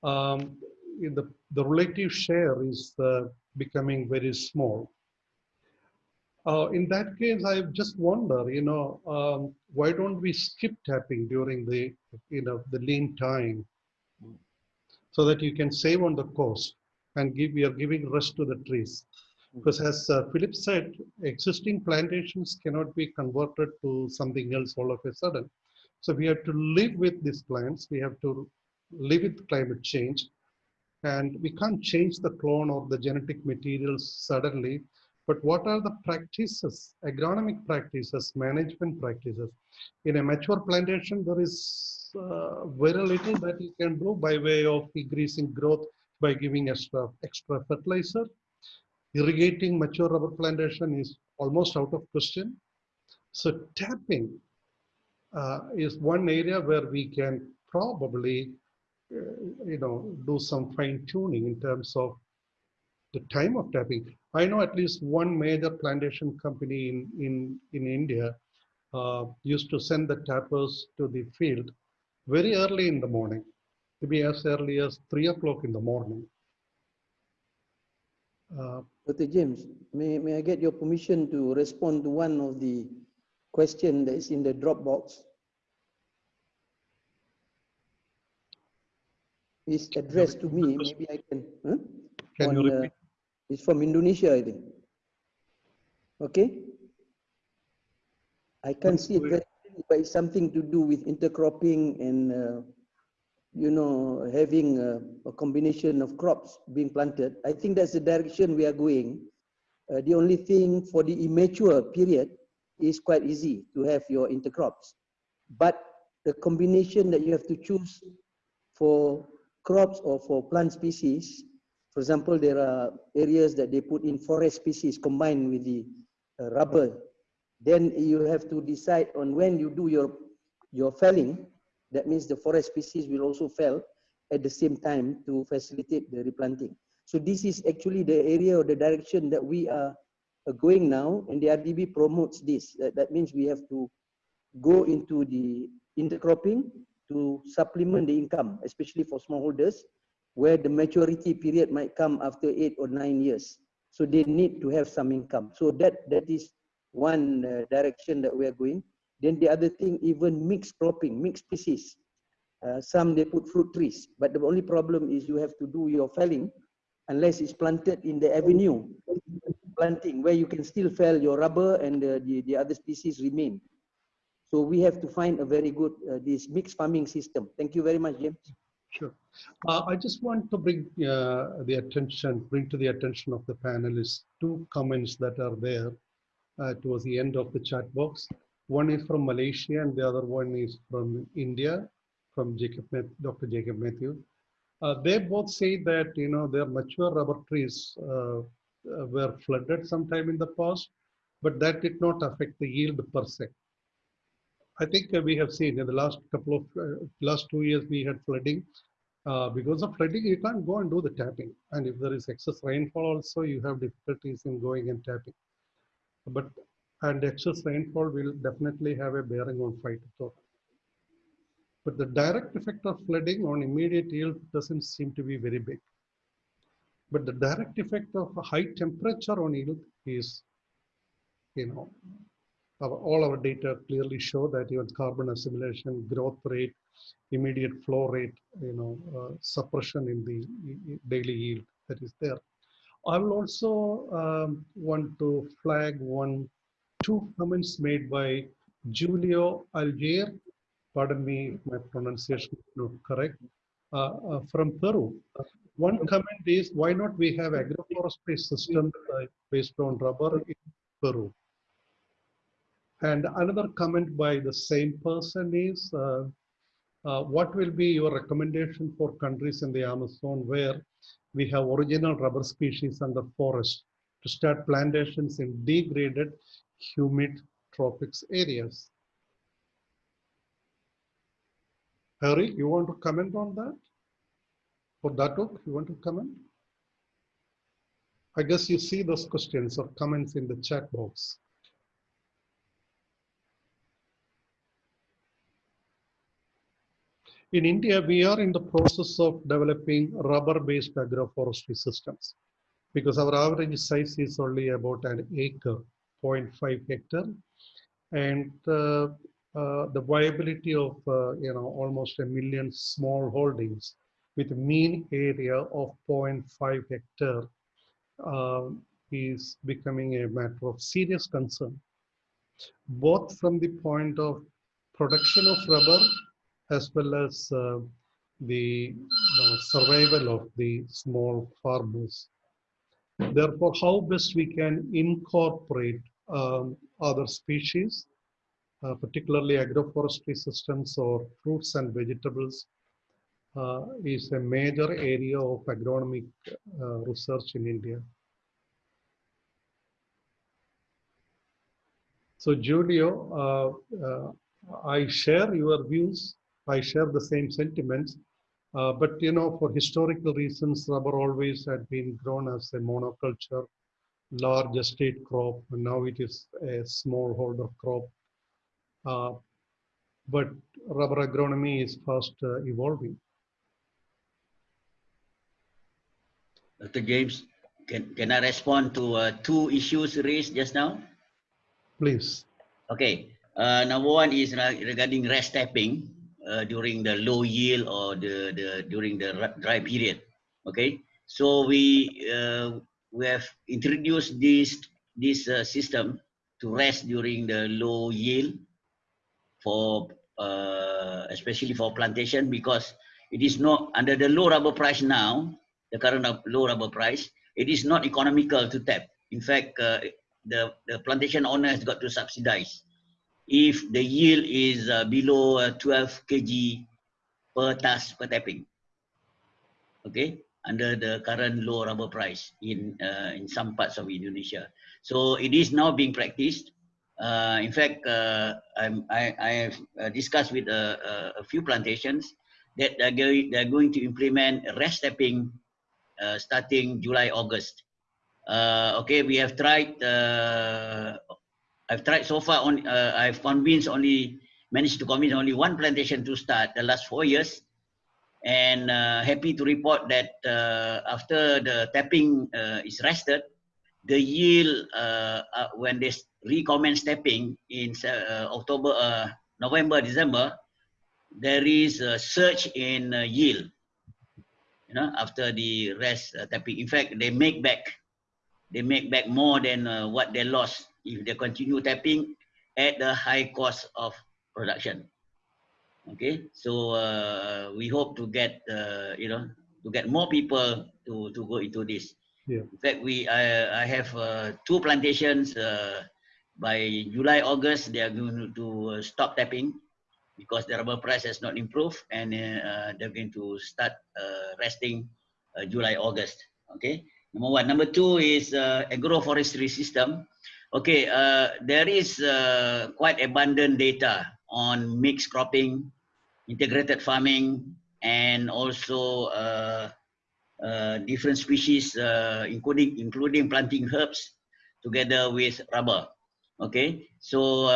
um, the, the relative share is uh, becoming very small. Uh, in that case, I just wonder, you know, um, why don't we skip tapping during the, you know, the lean time, so that you can save on the cost and give you are giving rest to the trees. Because as uh, Philip said, existing plantations cannot be converted to something else all of a sudden. So we have to live with these plants. We have to live with climate change, and we can't change the clone or the genetic materials suddenly but what are the practices, agronomic practices, management practices? In a mature plantation, there is uh, very little that you can do by way of increasing growth by giving extra, extra fertilizer. Irrigating mature rubber plantation is almost out of question. So tapping uh, is one area where we can probably, uh, you know, do some fine tuning in terms of the time of tapping. I know at least one major plantation company in, in, in India uh, used to send the tappers to the field very early in the morning, maybe as early as three o'clock in the morning. Uh, Dr. James, may, may I get your permission to respond to one of the question that is in the Dropbox? It's addressed to me, maybe I can, huh? Can you On, uh. It's from Indonesia, I think. Okay? I can't see it very but it's something to do with intercropping and, uh, you know, having a, a combination of crops being planted. I think that's the direction we are going. Uh, the only thing for the immature period is quite easy to have your intercrops. But the combination that you have to choose for crops or for plant species, for example, there are areas that they put in forest species combined with the uh, rubber. Then you have to decide on when you do your, your felling. That means the forest species will also fell at the same time to facilitate the replanting. So this is actually the area or the direction that we are going now and the IRRDB promotes this. That, that means we have to go into the intercropping to supplement the income, especially for smallholders, where the maturity period might come after eight or nine years. So they need to have some income. So that, that is one uh, direction that we are going. Then the other thing, even mixed cropping, mixed species. Uh, some they put fruit trees, but the only problem is you have to do your felling unless it's planted in the avenue planting where you can still fell your rubber and the, the, the other species remain. So we have to find a very good, uh, this mixed farming system. Thank you very much, James. Sure. Uh, I just want to bring uh, the attention, bring to the attention of the panelists two comments that are there uh, towards the end of the chat box. One is from Malaysia and the other one is from India, from Jacob, Dr. Jacob Matthew. Uh, they both say that you know their mature rubber trees uh, uh, were flooded sometime in the past, but that did not affect the yield per se. I think uh, we have seen in the last couple of uh, last two years we had flooding. Uh, because of flooding, you can't go and do the tapping, and if there is excess rainfall, also you have difficulties in going and tapping. But and excess rainfall will definitely have a bearing on phytophthora. But the direct effect of flooding on immediate yield doesn't seem to be very big. But the direct effect of high temperature on yield is, you know, our, all our data clearly show that even carbon assimilation, growth rate, immediate flow rate, you know, uh, suppression in the daily yield that is there. I will also um, want to flag one, two comments made by Julio Algier, pardon me if my pronunciation is not correct, uh, uh, from Peru. One comment is, why not we have agroforestry system uh, based on rubber in Peru? And another comment by the same person is, uh, uh, what will be your recommendation for countries in the Amazon where we have original rubber species under forest to start plantations in degraded, humid tropics areas? Harry, you want to comment on that? Or Datuk, you want to comment? I guess you see those questions or comments in the chat box. In India, we are in the process of developing rubber-based agroforestry systems because our average size is only about an acre, 0.5 hectare. And uh, uh, the viability of, uh, you know, almost a million small holdings with mean area of 0.5 hectare uh, is becoming a matter of serious concern, both from the point of production of rubber as well as uh, the survival of the small farmers. Therefore, how best we can incorporate um, other species, uh, particularly agroforestry systems or fruits and vegetables, uh, is a major area of agronomic uh, research in India. So Julio, uh, uh, I share your views. I share the same sentiments. Uh, but you know, for historical reasons, rubber always had been grown as a monoculture, large estate crop, and now it is a smallholder crop. Uh, but rubber agronomy is fast uh, evolving. Dr. James, can, can I respond to uh, two issues raised just now? Please. Okay. Uh, number one is regarding rest tapping uh, during the low yield or the, the during the dry period. Okay. So we uh, we have introduced this this uh, system to rest during the low yield for uh, especially for plantation because it is not under the low rubber price now the current low rubber price it is not economical to tap. In fact uh, the the plantation owner has got to subsidize. If the yield is uh, below uh, 12 kg per task per tapping. Okay under the current low rubber price in uh, in some parts of indonesia so it is now being practiced uh, in fact, uh, I, I have uh, discussed with a, a, a few plantations that they're going, they're going to implement rest tapping uh, starting July, August. Uh, okay, we have tried, uh, I've tried so far, on, I've convinced only, managed to convince only one plantation to start the last four years. And happy to report that after the tapping is rested, the yield uh, uh, when they recommence tapping in uh, October, uh, November, December, there is a surge in uh, yield. You know, after the rest uh, tapping. In fact, they make back, they make back more than what they lost if they continue tapping at the high cost of production. Okay, so uh, we hope to get, uh, you know, to get more people to to go into this. Yeah. In fact, we I, I have uh, two plantations. Uh, by July, August, they are going to stop tapping because the rubber price has not improved, and uh, they're going to start resting July, August. Okay. Number one. Number two is agroforestry system. Okay, there is quite abundant data on mixed cropping, integrated farming, and also uh, uh, different species, uh, including including planting herbs together with rubber. Okay, so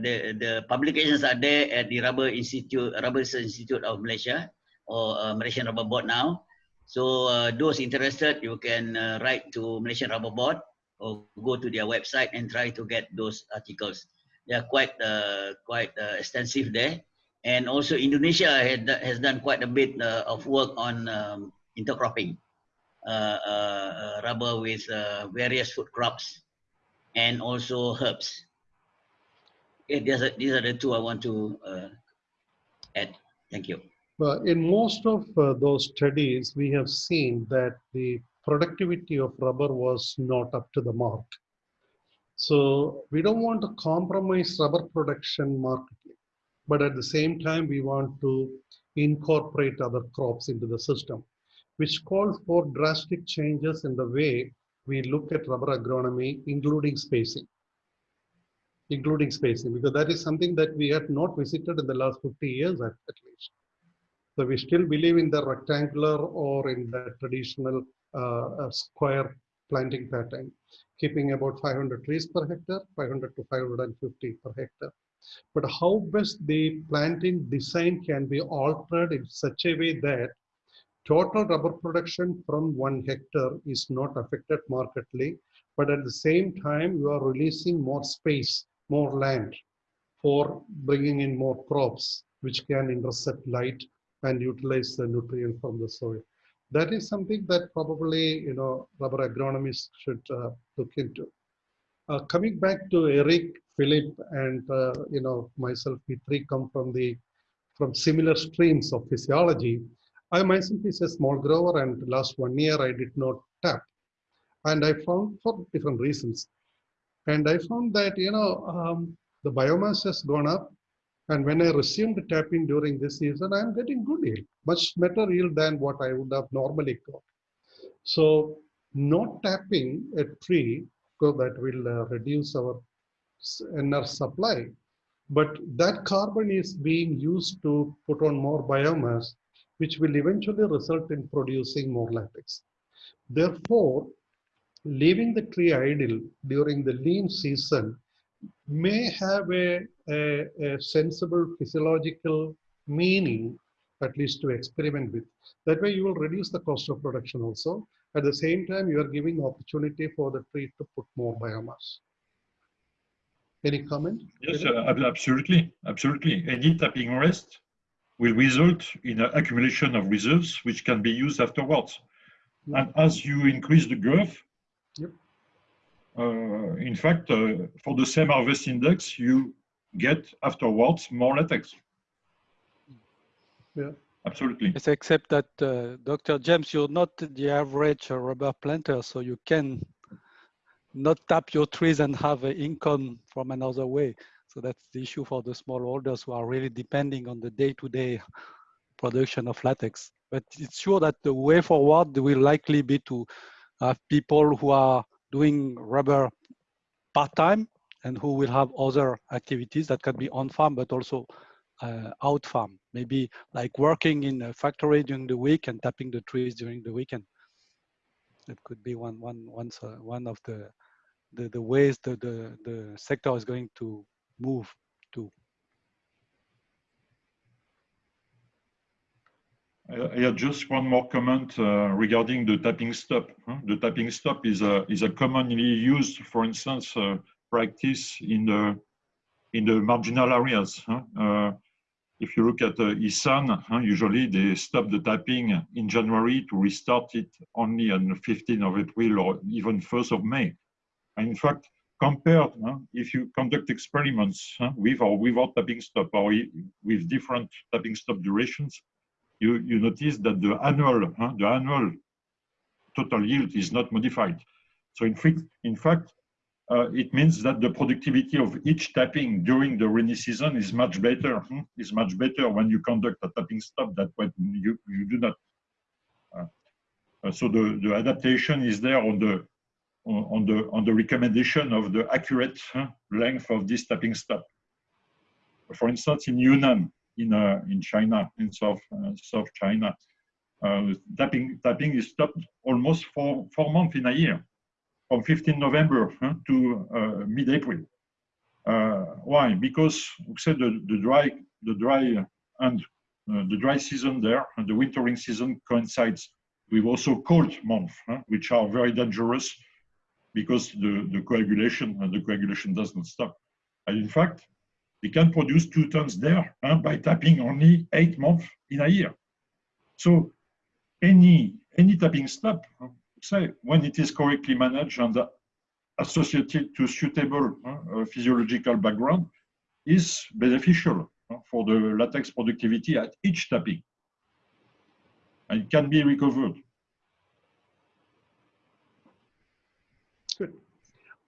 the the publications are there at the Rubber Institute, Rubber Institute of Malaysia, or Malaysian Rubber Board now. So those interested, you can write to Malaysian Rubber Board or go to their website and try to get those articles. They are quite uh, quite uh, extensive there, and also Indonesia had, has done quite a bit uh, of work on um, intercropping, rubber with various food crops, and also herbs. Okay, these are, these are the two I want to add. Thank you. Well, in most of uh, those studies, we have seen that the productivity of rubber was not up to the mark. So we don't want to compromise rubber production markedly, but at the same time, we want to incorporate other crops into the system, which calls for drastic changes in the way we look at rubber agronomy, including spacing. Including spacing, because that is something that we have not visited in the last 50 years at, at least. So we still believe in the rectangular or in the traditional uh, square planting pattern, keeping about 500 trees per hectare, 500 to 550 per hectare. But how best the planting design can be altered in such a way that total rubber production from one hectare is not affected markedly, but at the same time, you are releasing more space, more land for bringing in more crops, which can intercept light and utilize the nutrient from the soil. That is something that probably, you know, rubber agronomists should uh, look into. Uh, coming back to Eric, Philip, and, uh, you know, myself, we three come from the, from similar streams of physiology. I myself is a small grower and last one year I did not tap. And I found for different reasons. And I found that, you know, um, the biomass has gone up. And when I resumed tapping during this season, I'm getting good yield, much better yield than what I would have normally got. So not tapping a tree, that will uh, reduce our NR supply. But that carbon is being used to put on more biomass, which will eventually result in producing more latex. Therefore, leaving the tree idle during the lean season may have a, a, a sensible physiological meaning, at least to experiment with. That way you will reduce the cost of production also. At the same time, you are giving opportunity for the tree to put more biomass. Any comment? Yes, uh, absolutely, absolutely. Any tapping rest will result in an accumulation of reserves which can be used afterwards. And as you increase the growth, Yep. uh, in fact, uh, for the same harvest index, you get afterwards more latex. Yeah. Absolutely. Yes, except that, uh, Dr. James, you're not the average rubber planter, so you can not tap your trees and have an income from another way. So that's the issue for the smallholders who are really depending on the day-to-day production of latex. But it's sure that the way forward will likely be to have people who are doing rubber part-time and who will have other activities that can be on farm, but also uh, out farm. Maybe like working in a factory during the week and tapping the trees during the weekend. That could be one, one, one, uh, one of the, the, the ways the, the, the sector is going to move to. I just one more comment uh, regarding the tapping stop. The tapping stop is a is a commonly used, for instance, uh, practice in the in the marginal areas. huh? Uh, If you look at uh, Isan, huh, usually they stop the tapping in January to restart it only on the 15th of April or even 1st of May. And in fact, compared, huh, if you conduct experiments huh, with or without tapping stop or with different tapping stop durations, you, you notice that the annual, the annual total yield is not modified. So in in fact, uh, it means that the productivity of each tapping during the rainy season is much better. hmm, Is much better when you conduct a tapping stop that when you, you do not. Uh, uh, so the, the adaptation is there on the on the on the recommendation of the accurate huh, length of this tapping stop. For instance, in Yunnan, in uh, in China, in South uh, South China, uh, tapping tapping is stopped almost four four months in a year, from 15 November huh, to uh, mid-April. Uh, why? Because we said the, the dry the dry and uh, the dry season there and the wintering season coincides with also cold months, huh, which are very dangerous because the, the coagulation and the coagulation does not stop. And in fact, they can produce two tons there huh, by tapping only eight months in a year. So any any tapping stop, say when it is correctly managed and associated to suitable uh, physiological background, is beneficial uh, for the latex productivity at each tapping. And can be recovered. Good.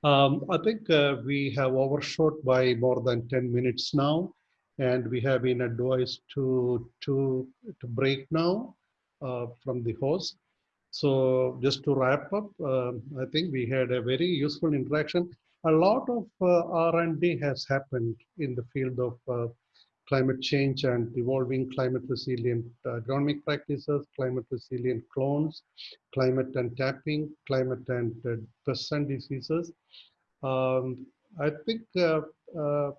Um, I think uh, we have overshot by more than 10 minutes now, and we have been advised to, to, to break now uh, from the host. So just to wrap up, um, I think we had a very useful interaction. A lot of uh, R&D has happened in the field of uh, climate change and evolving climate resilient uh, agronomic practices, climate resilient clones, climate and tapping, climate and uh, pests and diseases. Um, I think uh, uh,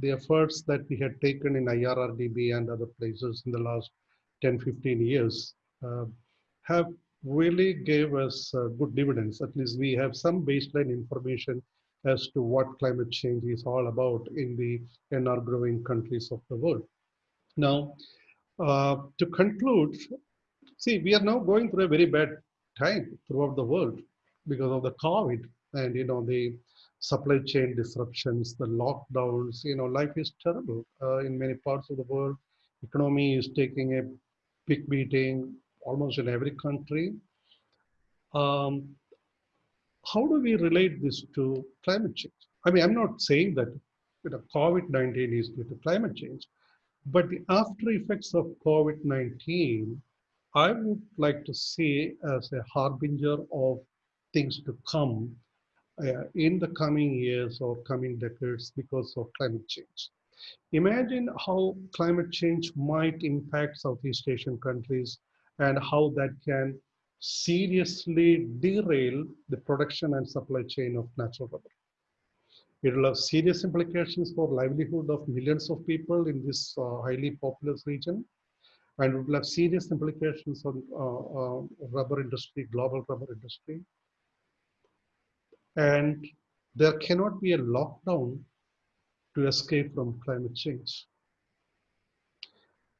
the efforts that we had taken in IRRDB and other places in the last 10, 15 years uh, have really gave us uh, good dividends. At least we have some baseline information as to what climate change is all about in the in our growing countries of the world. Now, uh, to conclude, see, we are now going through a very bad time throughout the world because of the COVID and, you know, the supply chain disruptions, the lockdowns, you know, life is terrible uh, in many parts of the world. Economy is taking a big beating almost in every country. Um, how do we relate this to climate change? I mean, I'm not saying that you know, COVID-19 is due to climate change, but the after effects of COVID-19, I would like to see as a harbinger of things to come uh, in the coming years or coming decades because of climate change. Imagine how climate change might impact Southeast Asian countries and how that can seriously derail the production and supply chain of natural rubber. It will have serious implications for livelihood of millions of people in this uh, highly populous region. And it will have serious implications on uh, uh, rubber industry, global rubber industry. And there cannot be a lockdown to escape from climate change.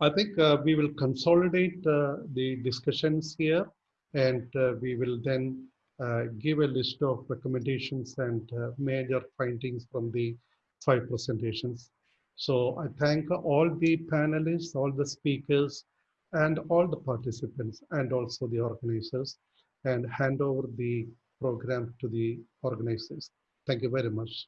I think uh, we will consolidate uh, the discussions here and uh, we will then uh, give a list of recommendations and uh, major findings from the five presentations. So I thank all the panelists, all the speakers, and all the participants, and also the organizers, and hand over the program to the organizers. Thank you very much.